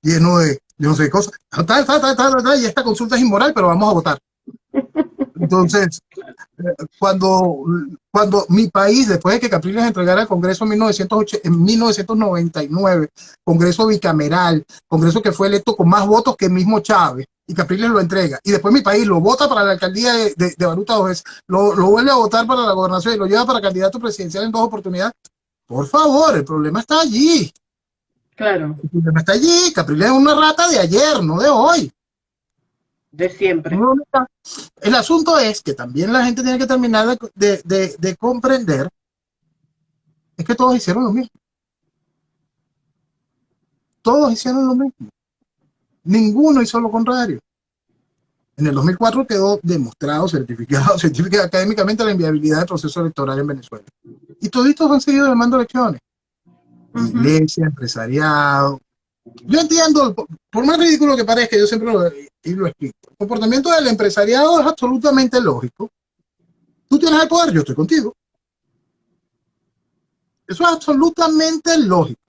lleno de yo no sé, cosas, y esta consulta es inmoral, pero vamos a votar. Entonces, cuando, cuando mi país, después de que Capriles entregara al Congreso en, 1999, Congreso bicameral, Congreso que fue electo con más votos que el mismo Chávez, y Capriles lo entrega, y después mi país lo vota para la alcaldía de, de, Baruta dos veces, lo, lo, vuelve a votar para la gobernación y lo lleva para candidato presidencial en dos oportunidades, por favor, el problema está allí. Claro. El problema está allí. Capriles es una rata de ayer, no de hoy. De siempre. El asunto es que también la gente tiene que terminar de, de, de comprender es que todos hicieron lo mismo. Todos hicieron lo mismo. Ninguno hizo lo contrario. En el 2004 quedó demostrado, certificado, científica académicamente la inviabilidad del proceso electoral en Venezuela. Y toditos han seguido demandando elecciones iglesia, empresariado. Yo entiendo, por más ridículo que parezca, yo siempre lo, y lo explico. El comportamiento del empresariado es absolutamente lógico. Tú tienes el poder, yo estoy contigo. Eso es absolutamente lógico.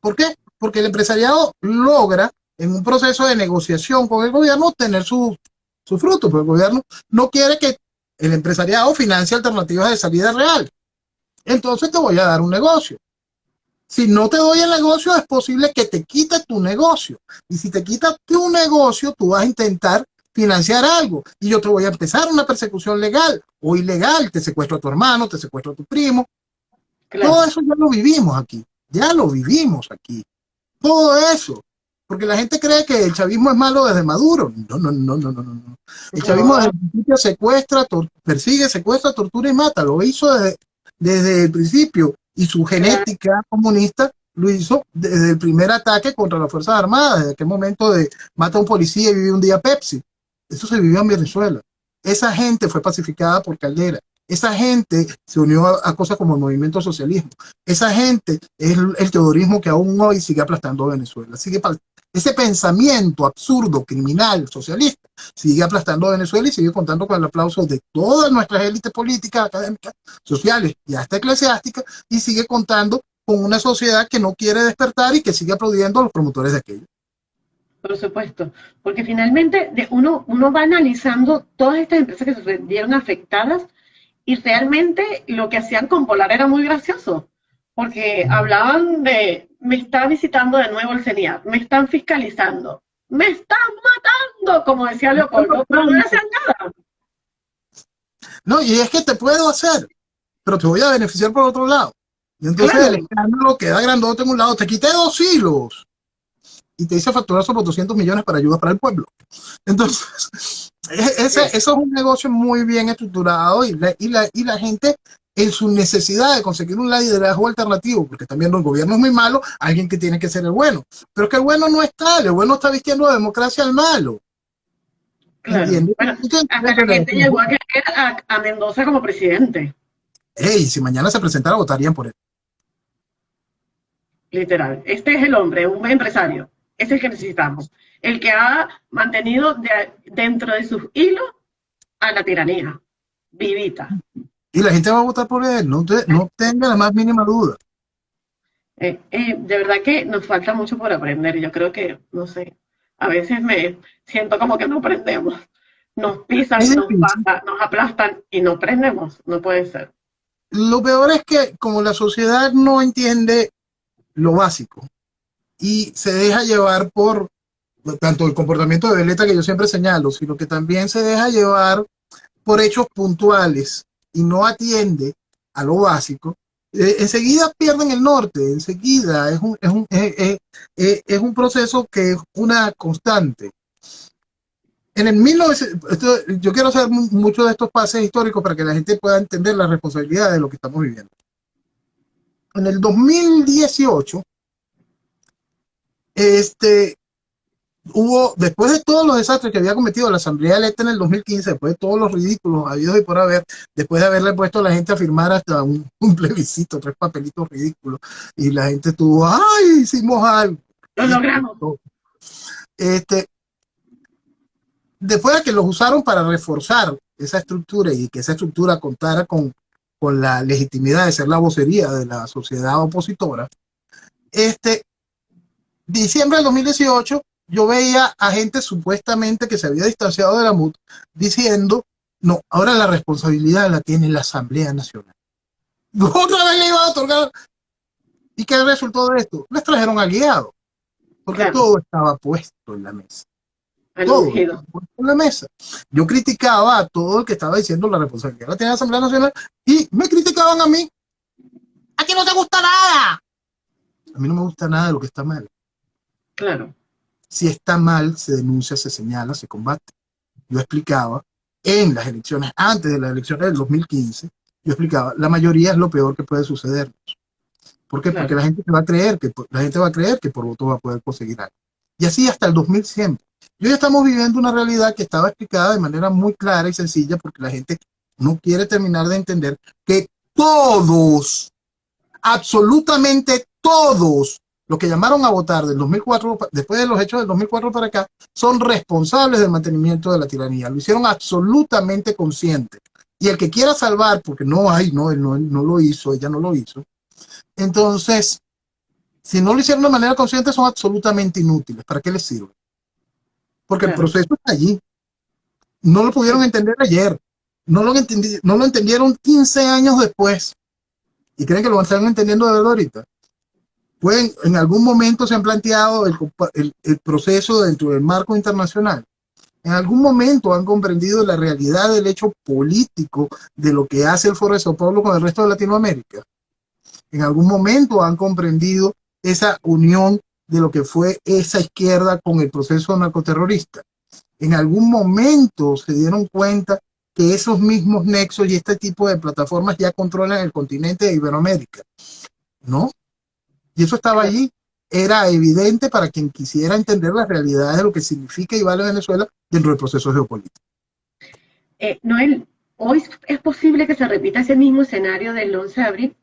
¿Por qué? Porque el empresariado logra, en un proceso de negociación con el gobierno, tener su, su fruto, pero el gobierno no quiere que el empresariado financie alternativas de salida real. Entonces te voy a dar un negocio. Si no te doy el negocio, es posible que te quite tu negocio. Y si te quita tu negocio, tú vas a intentar financiar algo. Y yo te voy a empezar una persecución legal o ilegal. Te secuestro a tu hermano, te secuestro a tu primo. Todo eso ya lo vivimos aquí. Ya lo vivimos aquí. Todo eso. Porque la gente cree que el chavismo es malo desde Maduro. No, no, no, no, no, no. El chavismo desde el principio secuestra, persigue, secuestra, tortura y mata. Lo hizo desde, desde el principio y su genética comunista lo hizo desde el primer ataque contra las Fuerzas Armadas, desde aquel momento de mata a un policía y vive un día Pepsi. Eso se vivió en Venezuela. Esa gente fue pacificada por Caldera. Esa gente se unió a, cosas como el movimiento socialismo. Esa gente es el, teodorismo que aún hoy sigue aplastando a Venezuela. Sigue, ese pensamiento absurdo, criminal, socialista, sigue aplastando a Venezuela y sigue contando con el aplauso de todas nuestras élites políticas, académicas, sociales y hasta eclesiásticas, y sigue contando con una sociedad que no quiere despertar y que sigue aplaudiendo a los promotores de aquello. Por supuesto, porque finalmente uno, uno va analizando todas estas empresas que se vieron afectadas y realmente lo que hacían con Polar era muy gracioso, porque hablaban de, me está visitando de nuevo el CENIAT, me están fiscalizando, me están matando, como decía Leopoldo, pero no hacen nada. No, y es que te puedo hacer, pero te voy a beneficiar por otro lado. Y entonces el escándalo queda grandote en un lado, te quité dos hilos y te hice facturar sobre 200 millones para ayuda para el pueblo. Entonces, e-, ese, eso es un negocio muy bien estructurado y la, y la, y la gente en su necesidad de conseguir un liderazgo alternativo, porque también el gobierno es muy malo, alguien que tiene que ser el bueno. Pero que el bueno no está, el bueno está vistiendo la democracia al malo. Claro. Bueno, hasta que la gente llegó a querer a, a, Mendoza como presidente. Ey, si mañana se presentara, votarían por él. Literal. Este es el hombre, un empresario. Ese es el que necesitamos. El que ha mantenido de, dentro de sus hilos a la tiranía. Vivita. Y la gente va a votar por él, no, te, no tenga la más mínima duda. Eh, eh, de verdad que nos falta mucho por aprender. Yo creo que, no sé, a veces me siento como que no aprendemos. Nos pisan, nos, pasan, nos aplastan y no aprendemos. No puede ser. Lo peor es que como la sociedad no entiende lo básico, y se deja llevar por tanto el comportamiento de Veleta que yo siempre señalo, sino que también se deja llevar por hechos puntuales y no atiende a lo básico, enseguida pierden el norte, enseguida es un, es, un, es, es un proceso que es una constante. En el 1900, yo quiero hacer mucho de estos pases históricos para que la gente pueda entender la responsabilidad de lo que estamos viviendo. En el 2018, este, hubo, después de todos los desastres que había cometido la Asamblea electa en el 2015, después de todos los ridículos habidos y por haber, después de haberle puesto a la gente a firmar hasta un, un plebiscito, tres papelitos ridículos, y la gente tuvo, ¡ay, hicimos algo! Lo logramos. Este, después de que los usaron para reforzar esa estructura y que esa estructura contara con, con la legitimidad de ser la vocería de la sociedad opositora, este, diciembre del 2018, yo veía a gente supuestamente que se había distanciado de la MUT diciendo, no, ahora la responsabilidad la tiene la Asamblea Nacional. Otra vez le iba a otorgar. ¿Y qué resultó de esto? Les trajeron aliados, porque claro. todo estaba puesto en la mesa. Todo en la mesa. Yo criticaba a todo el que estaba diciendo la responsabilidad la tiene la Asamblea Nacional y me criticaban a mí. A ti no te gusta nada. A mí no me gusta nada de lo que está mal. Claro. Si está mal, se denuncia, se señala, se combate. Yo explicaba en las elecciones, antes de las elecciones del 2015, yo explicaba, la mayoría es lo peor que puede sucedernos. ¿Por qué? Claro. Porque la gente va a creer que la gente va a creer que por voto va a poder conseguir algo. Y así hasta el 2100. Y hoy estamos viviendo una realidad que estaba explicada de manera muy clara y sencilla porque la gente no quiere terminar de entender que todos, absolutamente todos los que llamaron a votar del 2004, después de los hechos del 2004 para acá, son responsables del mantenimiento de la tiranía. Lo hicieron absolutamente consciente. Y el que quiera salvar, porque no hay, no, él no, él no lo hizo, ella no lo hizo. Entonces, si no lo hicieron de manera consciente, son absolutamente inútiles. ¿Para qué les sirve? Porque claro. el proceso está allí. No lo pudieron entender ayer. No lo, entendi no lo entendieron 15 años después. Y creen que lo están entendiendo de verdad ahorita pueden, en algún momento se han planteado el, proceso dentro del marco internacional. En algún momento han comprendido la realidad del hecho político de lo que hace el Foro de Sao Paulo con el resto de Latinoamérica. En algún momento han comprendido esa unión de lo que fue esa izquierda con el proceso narcoterrorista. En algún momento se dieron cuenta que esos mismos nexos y este tipo de plataformas ya controlan el continente de Iberoamérica. ¿No? Y eso estaba allí, era evidente para quien quisiera entender la realidad de lo que significa y vale Venezuela dentro del proceso geopolítico. Eh, Noel, ¿hoy es posible que se repita ese mismo escenario del 11 de abril?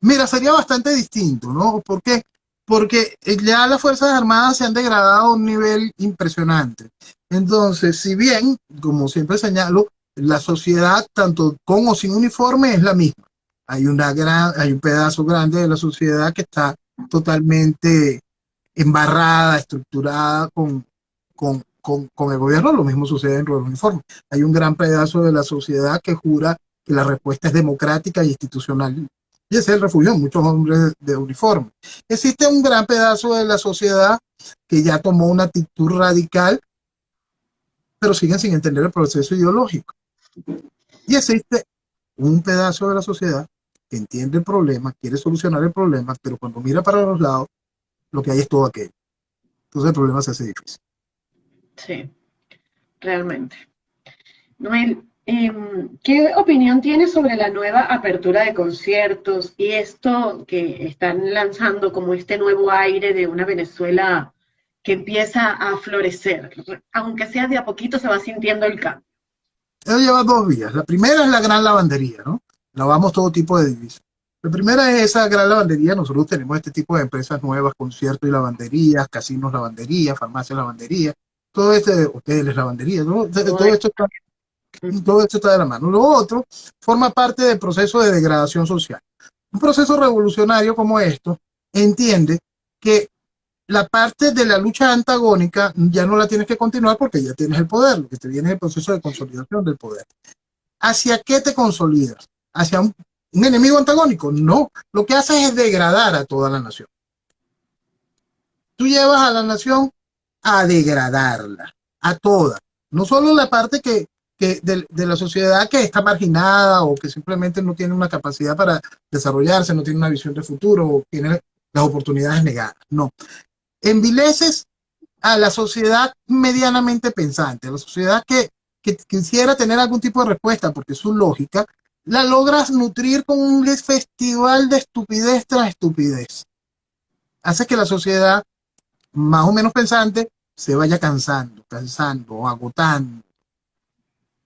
Mira, sería bastante distinto, ¿no? ¿Por qué? Porque ya las Fuerzas Armadas se han degradado a un nivel impresionante. Entonces, si bien, como siempre señalo, la sociedad, tanto con o sin uniforme, es la misma hay, una gran, hay un pedazo grande de la sociedad que está totalmente embarrada, estructurada con, con, con, con el gobierno. Lo mismo sucede en los uniformes. Hay un gran pedazo de la sociedad que jura que la respuesta es democrática e institucional Y ese es el refugio de muchos hombres de uniforme. Existe un gran pedazo de la sociedad que ya tomó una actitud radical, pero siguen sin entender el proceso ideológico. Y existe un pedazo de la sociedad que entiende el problema, quiere solucionar el problema, pero cuando mira para los lados, lo que hay es todo aquello. Entonces el problema se hace difícil. Sí, realmente. Noel, em, ¿qué opinión tienes sobre la nueva apertura de conciertos y esto que están lanzando como este nuevo aire de una Venezuela que empieza a florecer? Aunque sea de a poquito se va sintiendo el cambio. Eso lleva dos vías. La primera es la gran lavandería, ¿no? Lavamos todo tipo de divisas. La primera es esa gran lavandería. Nosotros tenemos este tipo de empresas nuevas, conciertos y lavanderías, casinos lavandería, farmacias lavandería, todo este, hoteles lavandería, todo, esto está, todo esto está de la mano. Lo otro forma parte del proceso de degradación social. Un proceso revolucionario como esto entiende que la parte de la lucha antagónica ya no la tienes que continuar porque ya tienes el poder, lo que te viene es el proceso de consolidación del poder. ¿Hacia qué te consolidas? ¿Hacia un enemigo antagónico. No, lo que hace es degradar a toda la nación. Tú llevas a la nación a degradarla, a toda. No solo la parte que, de, la sociedad que está marginada o que simplemente no tiene una capacidad para desarrollarse, no tiene una visión de futuro o tiene las oportunidades negadas. No. Envileces a la sociedad medianamente pensante, a la sociedad que, que quisiera tener algún tipo de respuesta porque su lógica la logras nutrir con un festival de estupidez tras estupidez. Hace que la sociedad, más o menos pensante, se vaya cansando, cansando, agotando.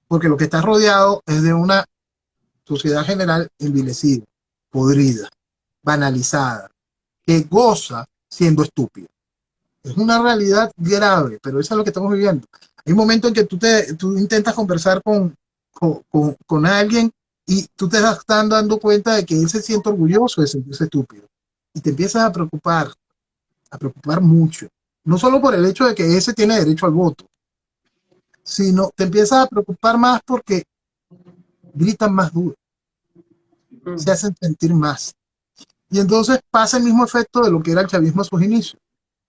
Porque lo que está rodeado es de una sociedad general envilecida, podrida, banalizada, que goza siendo estúpida. Es una realidad grave, pero eso es lo que estamos viviendo. Hay un momento en que tú, te, tú intentas conversar con, con, con alguien y tú te estás dando cuenta de que él se siente orgulloso de sentirse estúpido. Y te empiezas a preocupar, a preocupar mucho. No solo por el hecho de que ese tiene derecho al voto, sino te empiezas a preocupar más porque gritan más duro, se hacen sentir más. Y entonces pasa el mismo efecto de lo que era el chavismo a sus inicios.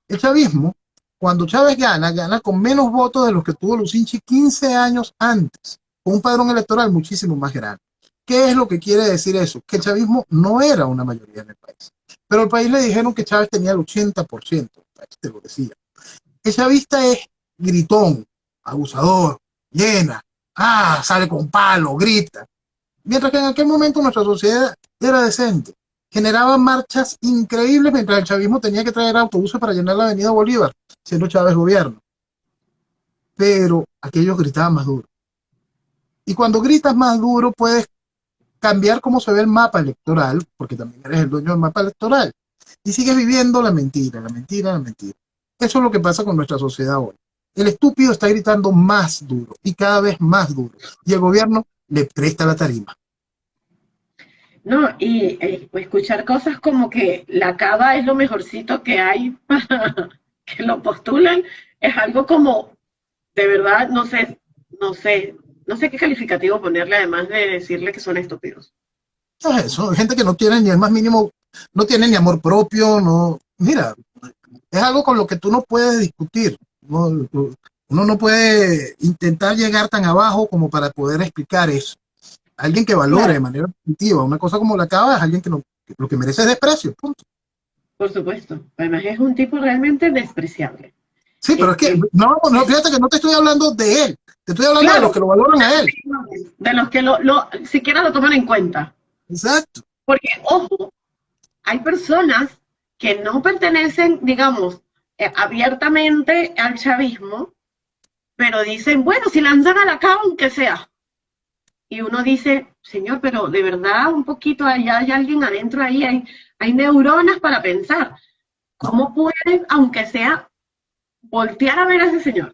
El chavismo, cuando Chávez gana, gana con menos votos de los que tuvo Lucinchi 15 años antes, con un padrón electoral muchísimo más grande. ¿Qué es lo que quiere decir eso? Que el chavismo no era una mayoría en el país. Pero al país le dijeron que Chávez tenía el 80%, te lo decía. El chavista es gritón, abusador, llena, ah, sale con palo, grita. Mientras que en aquel momento nuestra sociedad era decente. Generaba marchas increíbles mientras el chavismo tenía que traer autobuses para llenar la avenida Bolívar, siendo Chávez gobierno. Pero aquellos gritaban más duro. Y cuando gritas más duro puedes cambiar cómo se ve el mapa electoral, porque también eres el dueño del mapa electoral. Y sigues viviendo la mentira, la mentira, la mentira. Eso es lo que pasa con nuestra sociedad hoy. El estúpido está gritando más duro y cada vez más duro. Y el gobierno le presta la tarima. No, y eh, escuchar cosas como que la cava es lo mejorcito que hay para que lo postulen, es algo como, de verdad, no sé, no sé, no sé qué calificativo ponerle además de decirle que son estúpidos. Son gente que no tiene ni el más mínimo, no tiene ni amor propio, no, mira, es algo con lo que tú no puedes discutir. uno no puede intentar llegar tan abajo como para poder explicar eso. Alguien que valore de manera positiva una cosa como la cava es alguien que, lo que merece es desprecio, punto. Por supuesto. Además es un tipo realmente despreciable. Sí, pero es que, no, no, fíjate que no te estoy hablando de él, te estoy hablando de los que lo valoran a él. De los que lo, siquiera lo toman en cuenta. Exacto. Porque, ojo, hay personas que no pertenecen, digamos, eh, abiertamente al chavismo, pero dicen, bueno, si lanzan a la cama, aunque sea. Y uno dice, señor, pero de verdad, un poquito allá hay alguien adentro ahí, hay, hay neuronas para pensar. ¿Cómo pueden, aunque sea voltear a ver a ese señor.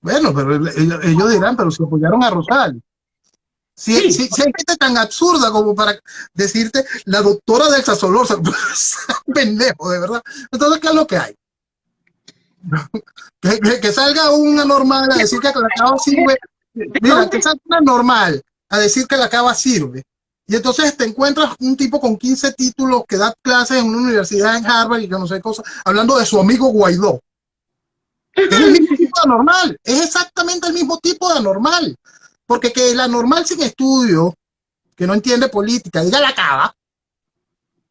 Bueno, pero ellos, dirán, pero si apoyaron a Rosal. Si, hay gente tan absurda como para decirte la doctora de Solorza, pendejo, de verdad. Entonces, ¿qué es lo que hay? que, salga una normal a decir que la cava sirve. Mira, que salga una normal a decir que la cava sirve. Y entonces te encuentras un tipo con 15 títulos que da clases en una universidad en Harvard y que no sé cosas, hablando de su amigo Guaidó. Es el mismo tipo de anormal, es exactamente el mismo tipo de anormal. Porque que el anormal sin estudio, que no entiende política, diga la cava,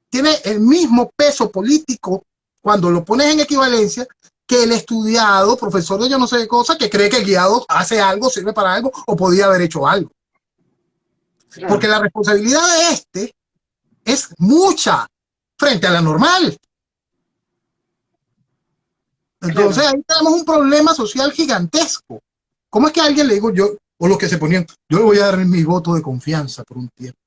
tiene el mismo peso político cuando lo pones en equivalencia que el estudiado, profesor de yo no sé qué cosa, que cree que el guiado hace algo, sirve para algo o podía haber hecho algo. Porque la responsabilidad de este es mucha frente a la normal. Entonces ahí tenemos un problema social gigantesco. ¿Cómo es que a alguien le digo yo, o los que se ponían, yo le voy a dar mi voto de confianza por un tiempo?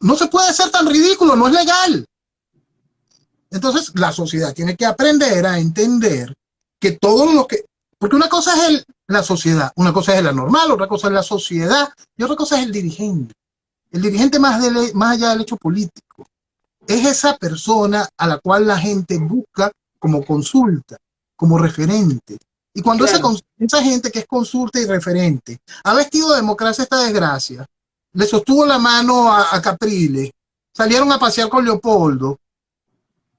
No se puede ser tan ridículo, no es legal. Entonces la sociedad tiene que aprender a entender que todo lo que... Porque una cosa es el, la sociedad, una cosa es la normal, otra cosa es la sociedad y otra cosa es el dirigente. El dirigente más, de, más allá del hecho político es esa persona a la cual la gente busca como consulta, como referente. Y cuando esa, esa, gente que es consulta y referente ha vestido de democracia esta desgracia, le sostuvo la mano a, a Capriles, salieron a pasear con Leopoldo,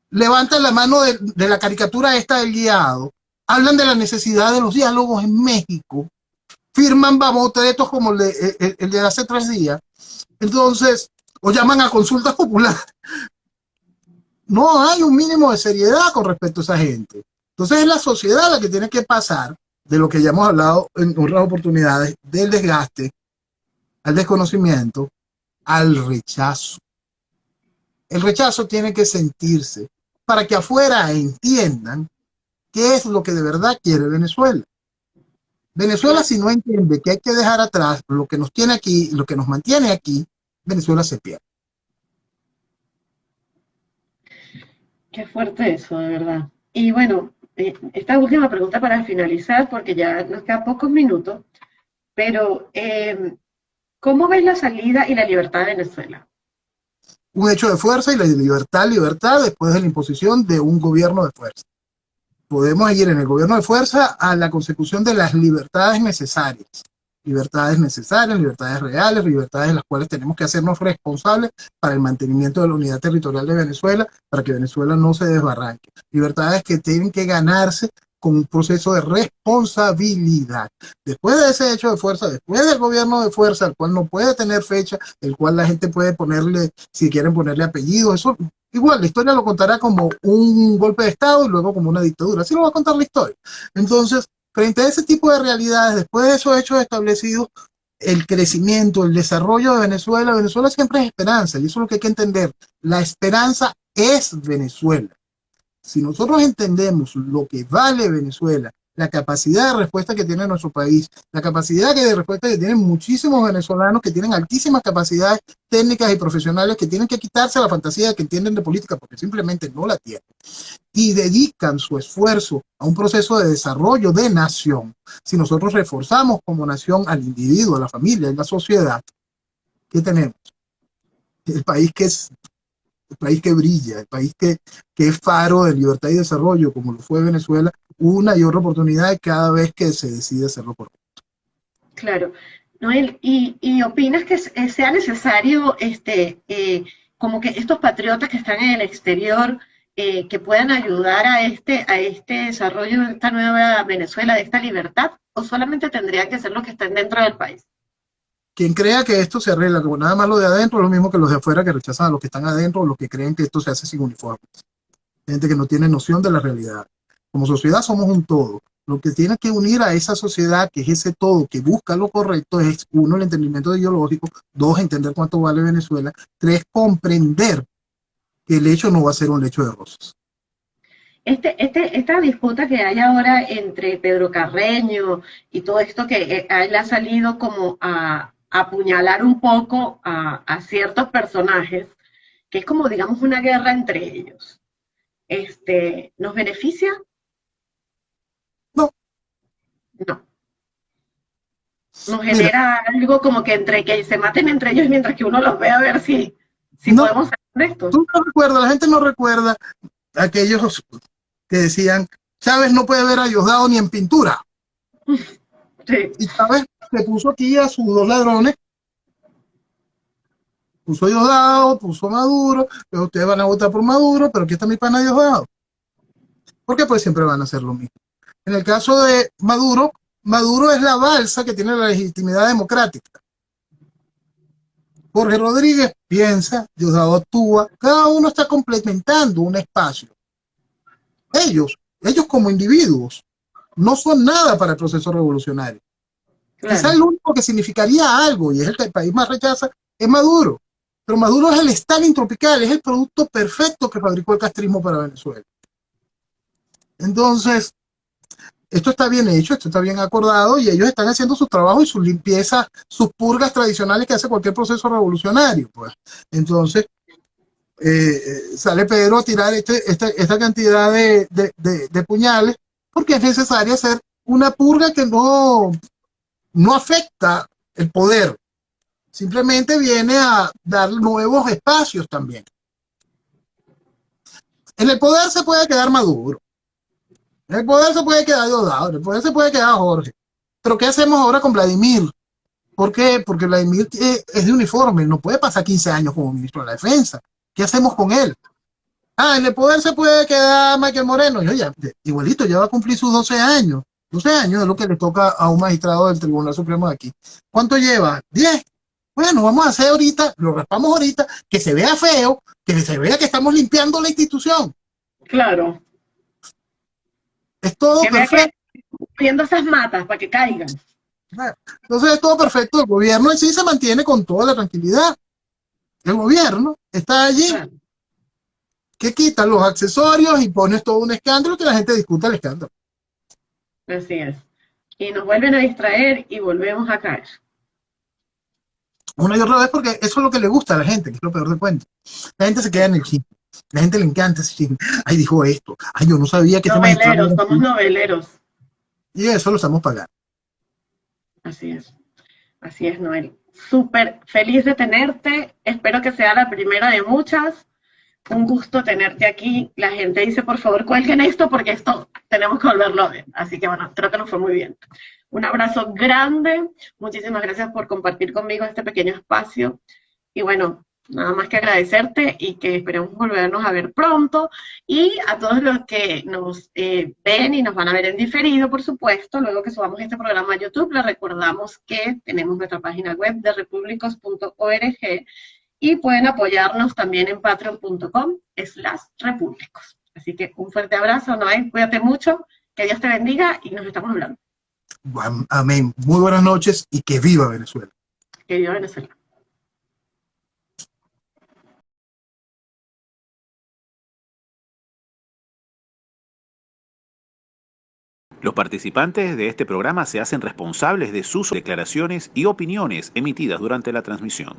levantan la mano de, de, la caricatura esta del guiado, hablan de la necesidad de los diálogos en México, firman babotetos como el de, el de hace tres días, entonces, o llaman a consultas populares. No hay un mínimo de seriedad con respecto a esa gente. Entonces es la sociedad la que tiene que pasar de lo que ya hemos hablado en otras oportunidades, del desgaste, al desconocimiento, al rechazo. El rechazo tiene que sentirse para que afuera entiendan qué es lo que de verdad quiere Venezuela. Venezuela si no entiende que hay que dejar atrás lo que nos tiene aquí, lo que nos mantiene aquí, Venezuela se pierde. Qué fuerte eso, de verdad. Y bueno, eh, esta última pregunta para finalizar, porque ya nos quedan pocos minutos, pero eh, ¿cómo ves la salida y la libertad de Venezuela? Un hecho de fuerza y la libertad, libertad después de la imposición de un gobierno de fuerza. Podemos ir en el gobierno de fuerza a la consecución de las libertades necesarias. Libertades necesarias, libertades reales, libertades de las cuales tenemos que hacernos responsables para el mantenimiento de la unidad territorial de Venezuela, para que Venezuela no se desbarranque. Libertades que tienen que ganarse con un proceso de responsabilidad. Después de ese hecho de fuerza, después del gobierno de fuerza, el cual no puede tener fecha, el cual la gente puede ponerle, si quieren ponerle apellido, eso igual, la historia lo contará como un golpe de Estado y luego como una dictadura. Así lo va a contar la historia. Entonces, frente a ese tipo de realidades, después de esos hechos establecidos, el crecimiento, el desarrollo de Venezuela, Venezuela siempre es esperanza, y eso es lo que hay que entender. La esperanza es Venezuela. Si nosotros entendemos lo que vale Venezuela, la capacidad de respuesta que tiene nuestro país, la capacidad de respuesta que tienen muchísimos venezolanos que tienen altísimas capacidades técnicas y profesionales que tienen que quitarse la fantasía que entienden de política porque simplemente no la tienen y dedican su esfuerzo a un proceso de desarrollo de nación. Si nosotros reforzamos como nación al individuo, a la familia, a la sociedad, ¿qué tenemos? El país que es el país que brilla, el país que, que es faro de libertad y desarrollo, como lo fue Venezuela, una y otra oportunidad cada vez que se decide hacerlo por Claro. Noel, ¿y, y opinas que sea necesario este, eh, como que estos patriotas que están en el exterior eh, que puedan ayudar a este, a este desarrollo de esta nueva Venezuela, de esta libertad, o solamente tendrían que ser los que estén dentro del país? quien crea que esto se arregla, como nada más lo de adentro, es lo mismo que los de afuera que rechazan a los que están adentro, o los que creen que esto se hace sin uniformes. Gente que no tiene noción de la realidad. Como sociedad somos un todo. Lo que tiene que unir a esa sociedad, que es ese todo, que busca lo correcto, es uno, el entendimiento ideológico, dos, entender cuánto vale Venezuela, tres, comprender que el hecho no va a ser un lecho de rosas. Este, este, esta disputa que hay ahora entre Pedro Carreño y todo esto que eh, él ha salido como a, apuñalar un poco a, ciertos personajes, que es como, digamos, una guerra entre ellos. Este, ¿Nos beneficia? No. No. Nos genera algo como que entre que se maten entre ellos mientras que uno los ve a ver si, si podemos hacer esto. Tú no recuerdas, la gente no recuerda aquellos que decían, Chávez no puede ver a Diosdado ni en pintura. Sí. Y Chávez se puso aquí a sus dos ladrones puso Diosdado, puso Maduro, pero ustedes van a votar por Maduro, pero aquí está mi pana Diosdado. Porque pues siempre van a hacer lo mismo. En el caso de Maduro, Maduro es la balsa que tiene la legitimidad democrática. Jorge Rodríguez piensa, Diosdado actúa, cada uno está complementando un espacio. Ellos, ellos como individuos, no son nada para el proceso revolucionario. Quizás el único que significaría algo, y es el que el país más rechaza, es Maduro. Pero Maduro es el Stalin tropical, es el producto perfecto que fabricó el castrismo para Venezuela. Entonces, esto está bien hecho, esto está bien acordado y ellos están haciendo su trabajo y sus limpiezas, sus purgas tradicionales que hace cualquier proceso revolucionario. Pues. Entonces, eh, eh, sale Pedro a tirar este, este, esta cantidad de, de, puñales porque es necesario hacer una purga que no, no afecta el poder, simplemente viene a dar nuevos espacios también. En el poder se puede quedar Maduro, el poder se puede quedar Diosdado, en el poder se puede quedar Jorge. Pero ¿qué hacemos ahora con Vladimir? ¿Por qué? Porque Vladimir es de uniforme, no puede pasar 15 años como ministro de la defensa. ¿Qué hacemos con él? Ah, en el poder se puede quedar Michael Moreno. Yo ya, igualito, ya va a cumplir sus 12 años. 12 años es lo que le toca a un magistrado del Tribunal Supremo de aquí. ¿Cuánto lleva? 10. Bueno, vamos a hacer ahorita, lo raspamos ahorita, que se vea feo, que se vea que estamos limpiando la institución. Claro. Es todo perfecto. Viendo esas matas para que caigan. Entonces es todo perfecto. El gobierno en sí se mantiene con toda la tranquilidad. El gobierno está allí que quita los accesorios y pones todo un escándalo que la gente discuta el escándalo. Así es. Y nos vuelven a distraer y volvemos a caer. Una y otra vez porque eso es lo que le gusta a la gente, que es lo peor de cuento. La gente se queda en el chip. La gente le encanta decir, ay, dijo esto. Ay, yo no sabía que... Noveleros, somos noveleros. Y eso lo estamos pagando. Así es. Así es, Noel. Súper feliz de tenerte. Espero que sea la primera de muchas un gusto tenerte aquí. La gente dice, por favor, cuelguen esto porque esto tenemos que volverlo a ver. Así que bueno, creo que nos fue muy bien. Un abrazo grande. Muchísimas gracias por compartir conmigo este pequeño espacio. Y bueno, nada más que agradecerte y que esperemos volvernos a ver pronto. Y a todos los que nos eh, ven y nos van a ver en diferido, por supuesto, luego que subamos este programa a YouTube, les recordamos que tenemos nuestra página web de repúblicos.org y pueden apoyarnos también en patreon.com slash repúblicos. Así que un fuerte abrazo, Noé, cuídate mucho, que Dios te bendiga y nos estamos hablando. Amén. Muy buenas noches y que viva Venezuela. Que viva Venezuela. Los participantes de este programa se hacen responsables de sus declaraciones y opiniones emitidas durante la transmisión.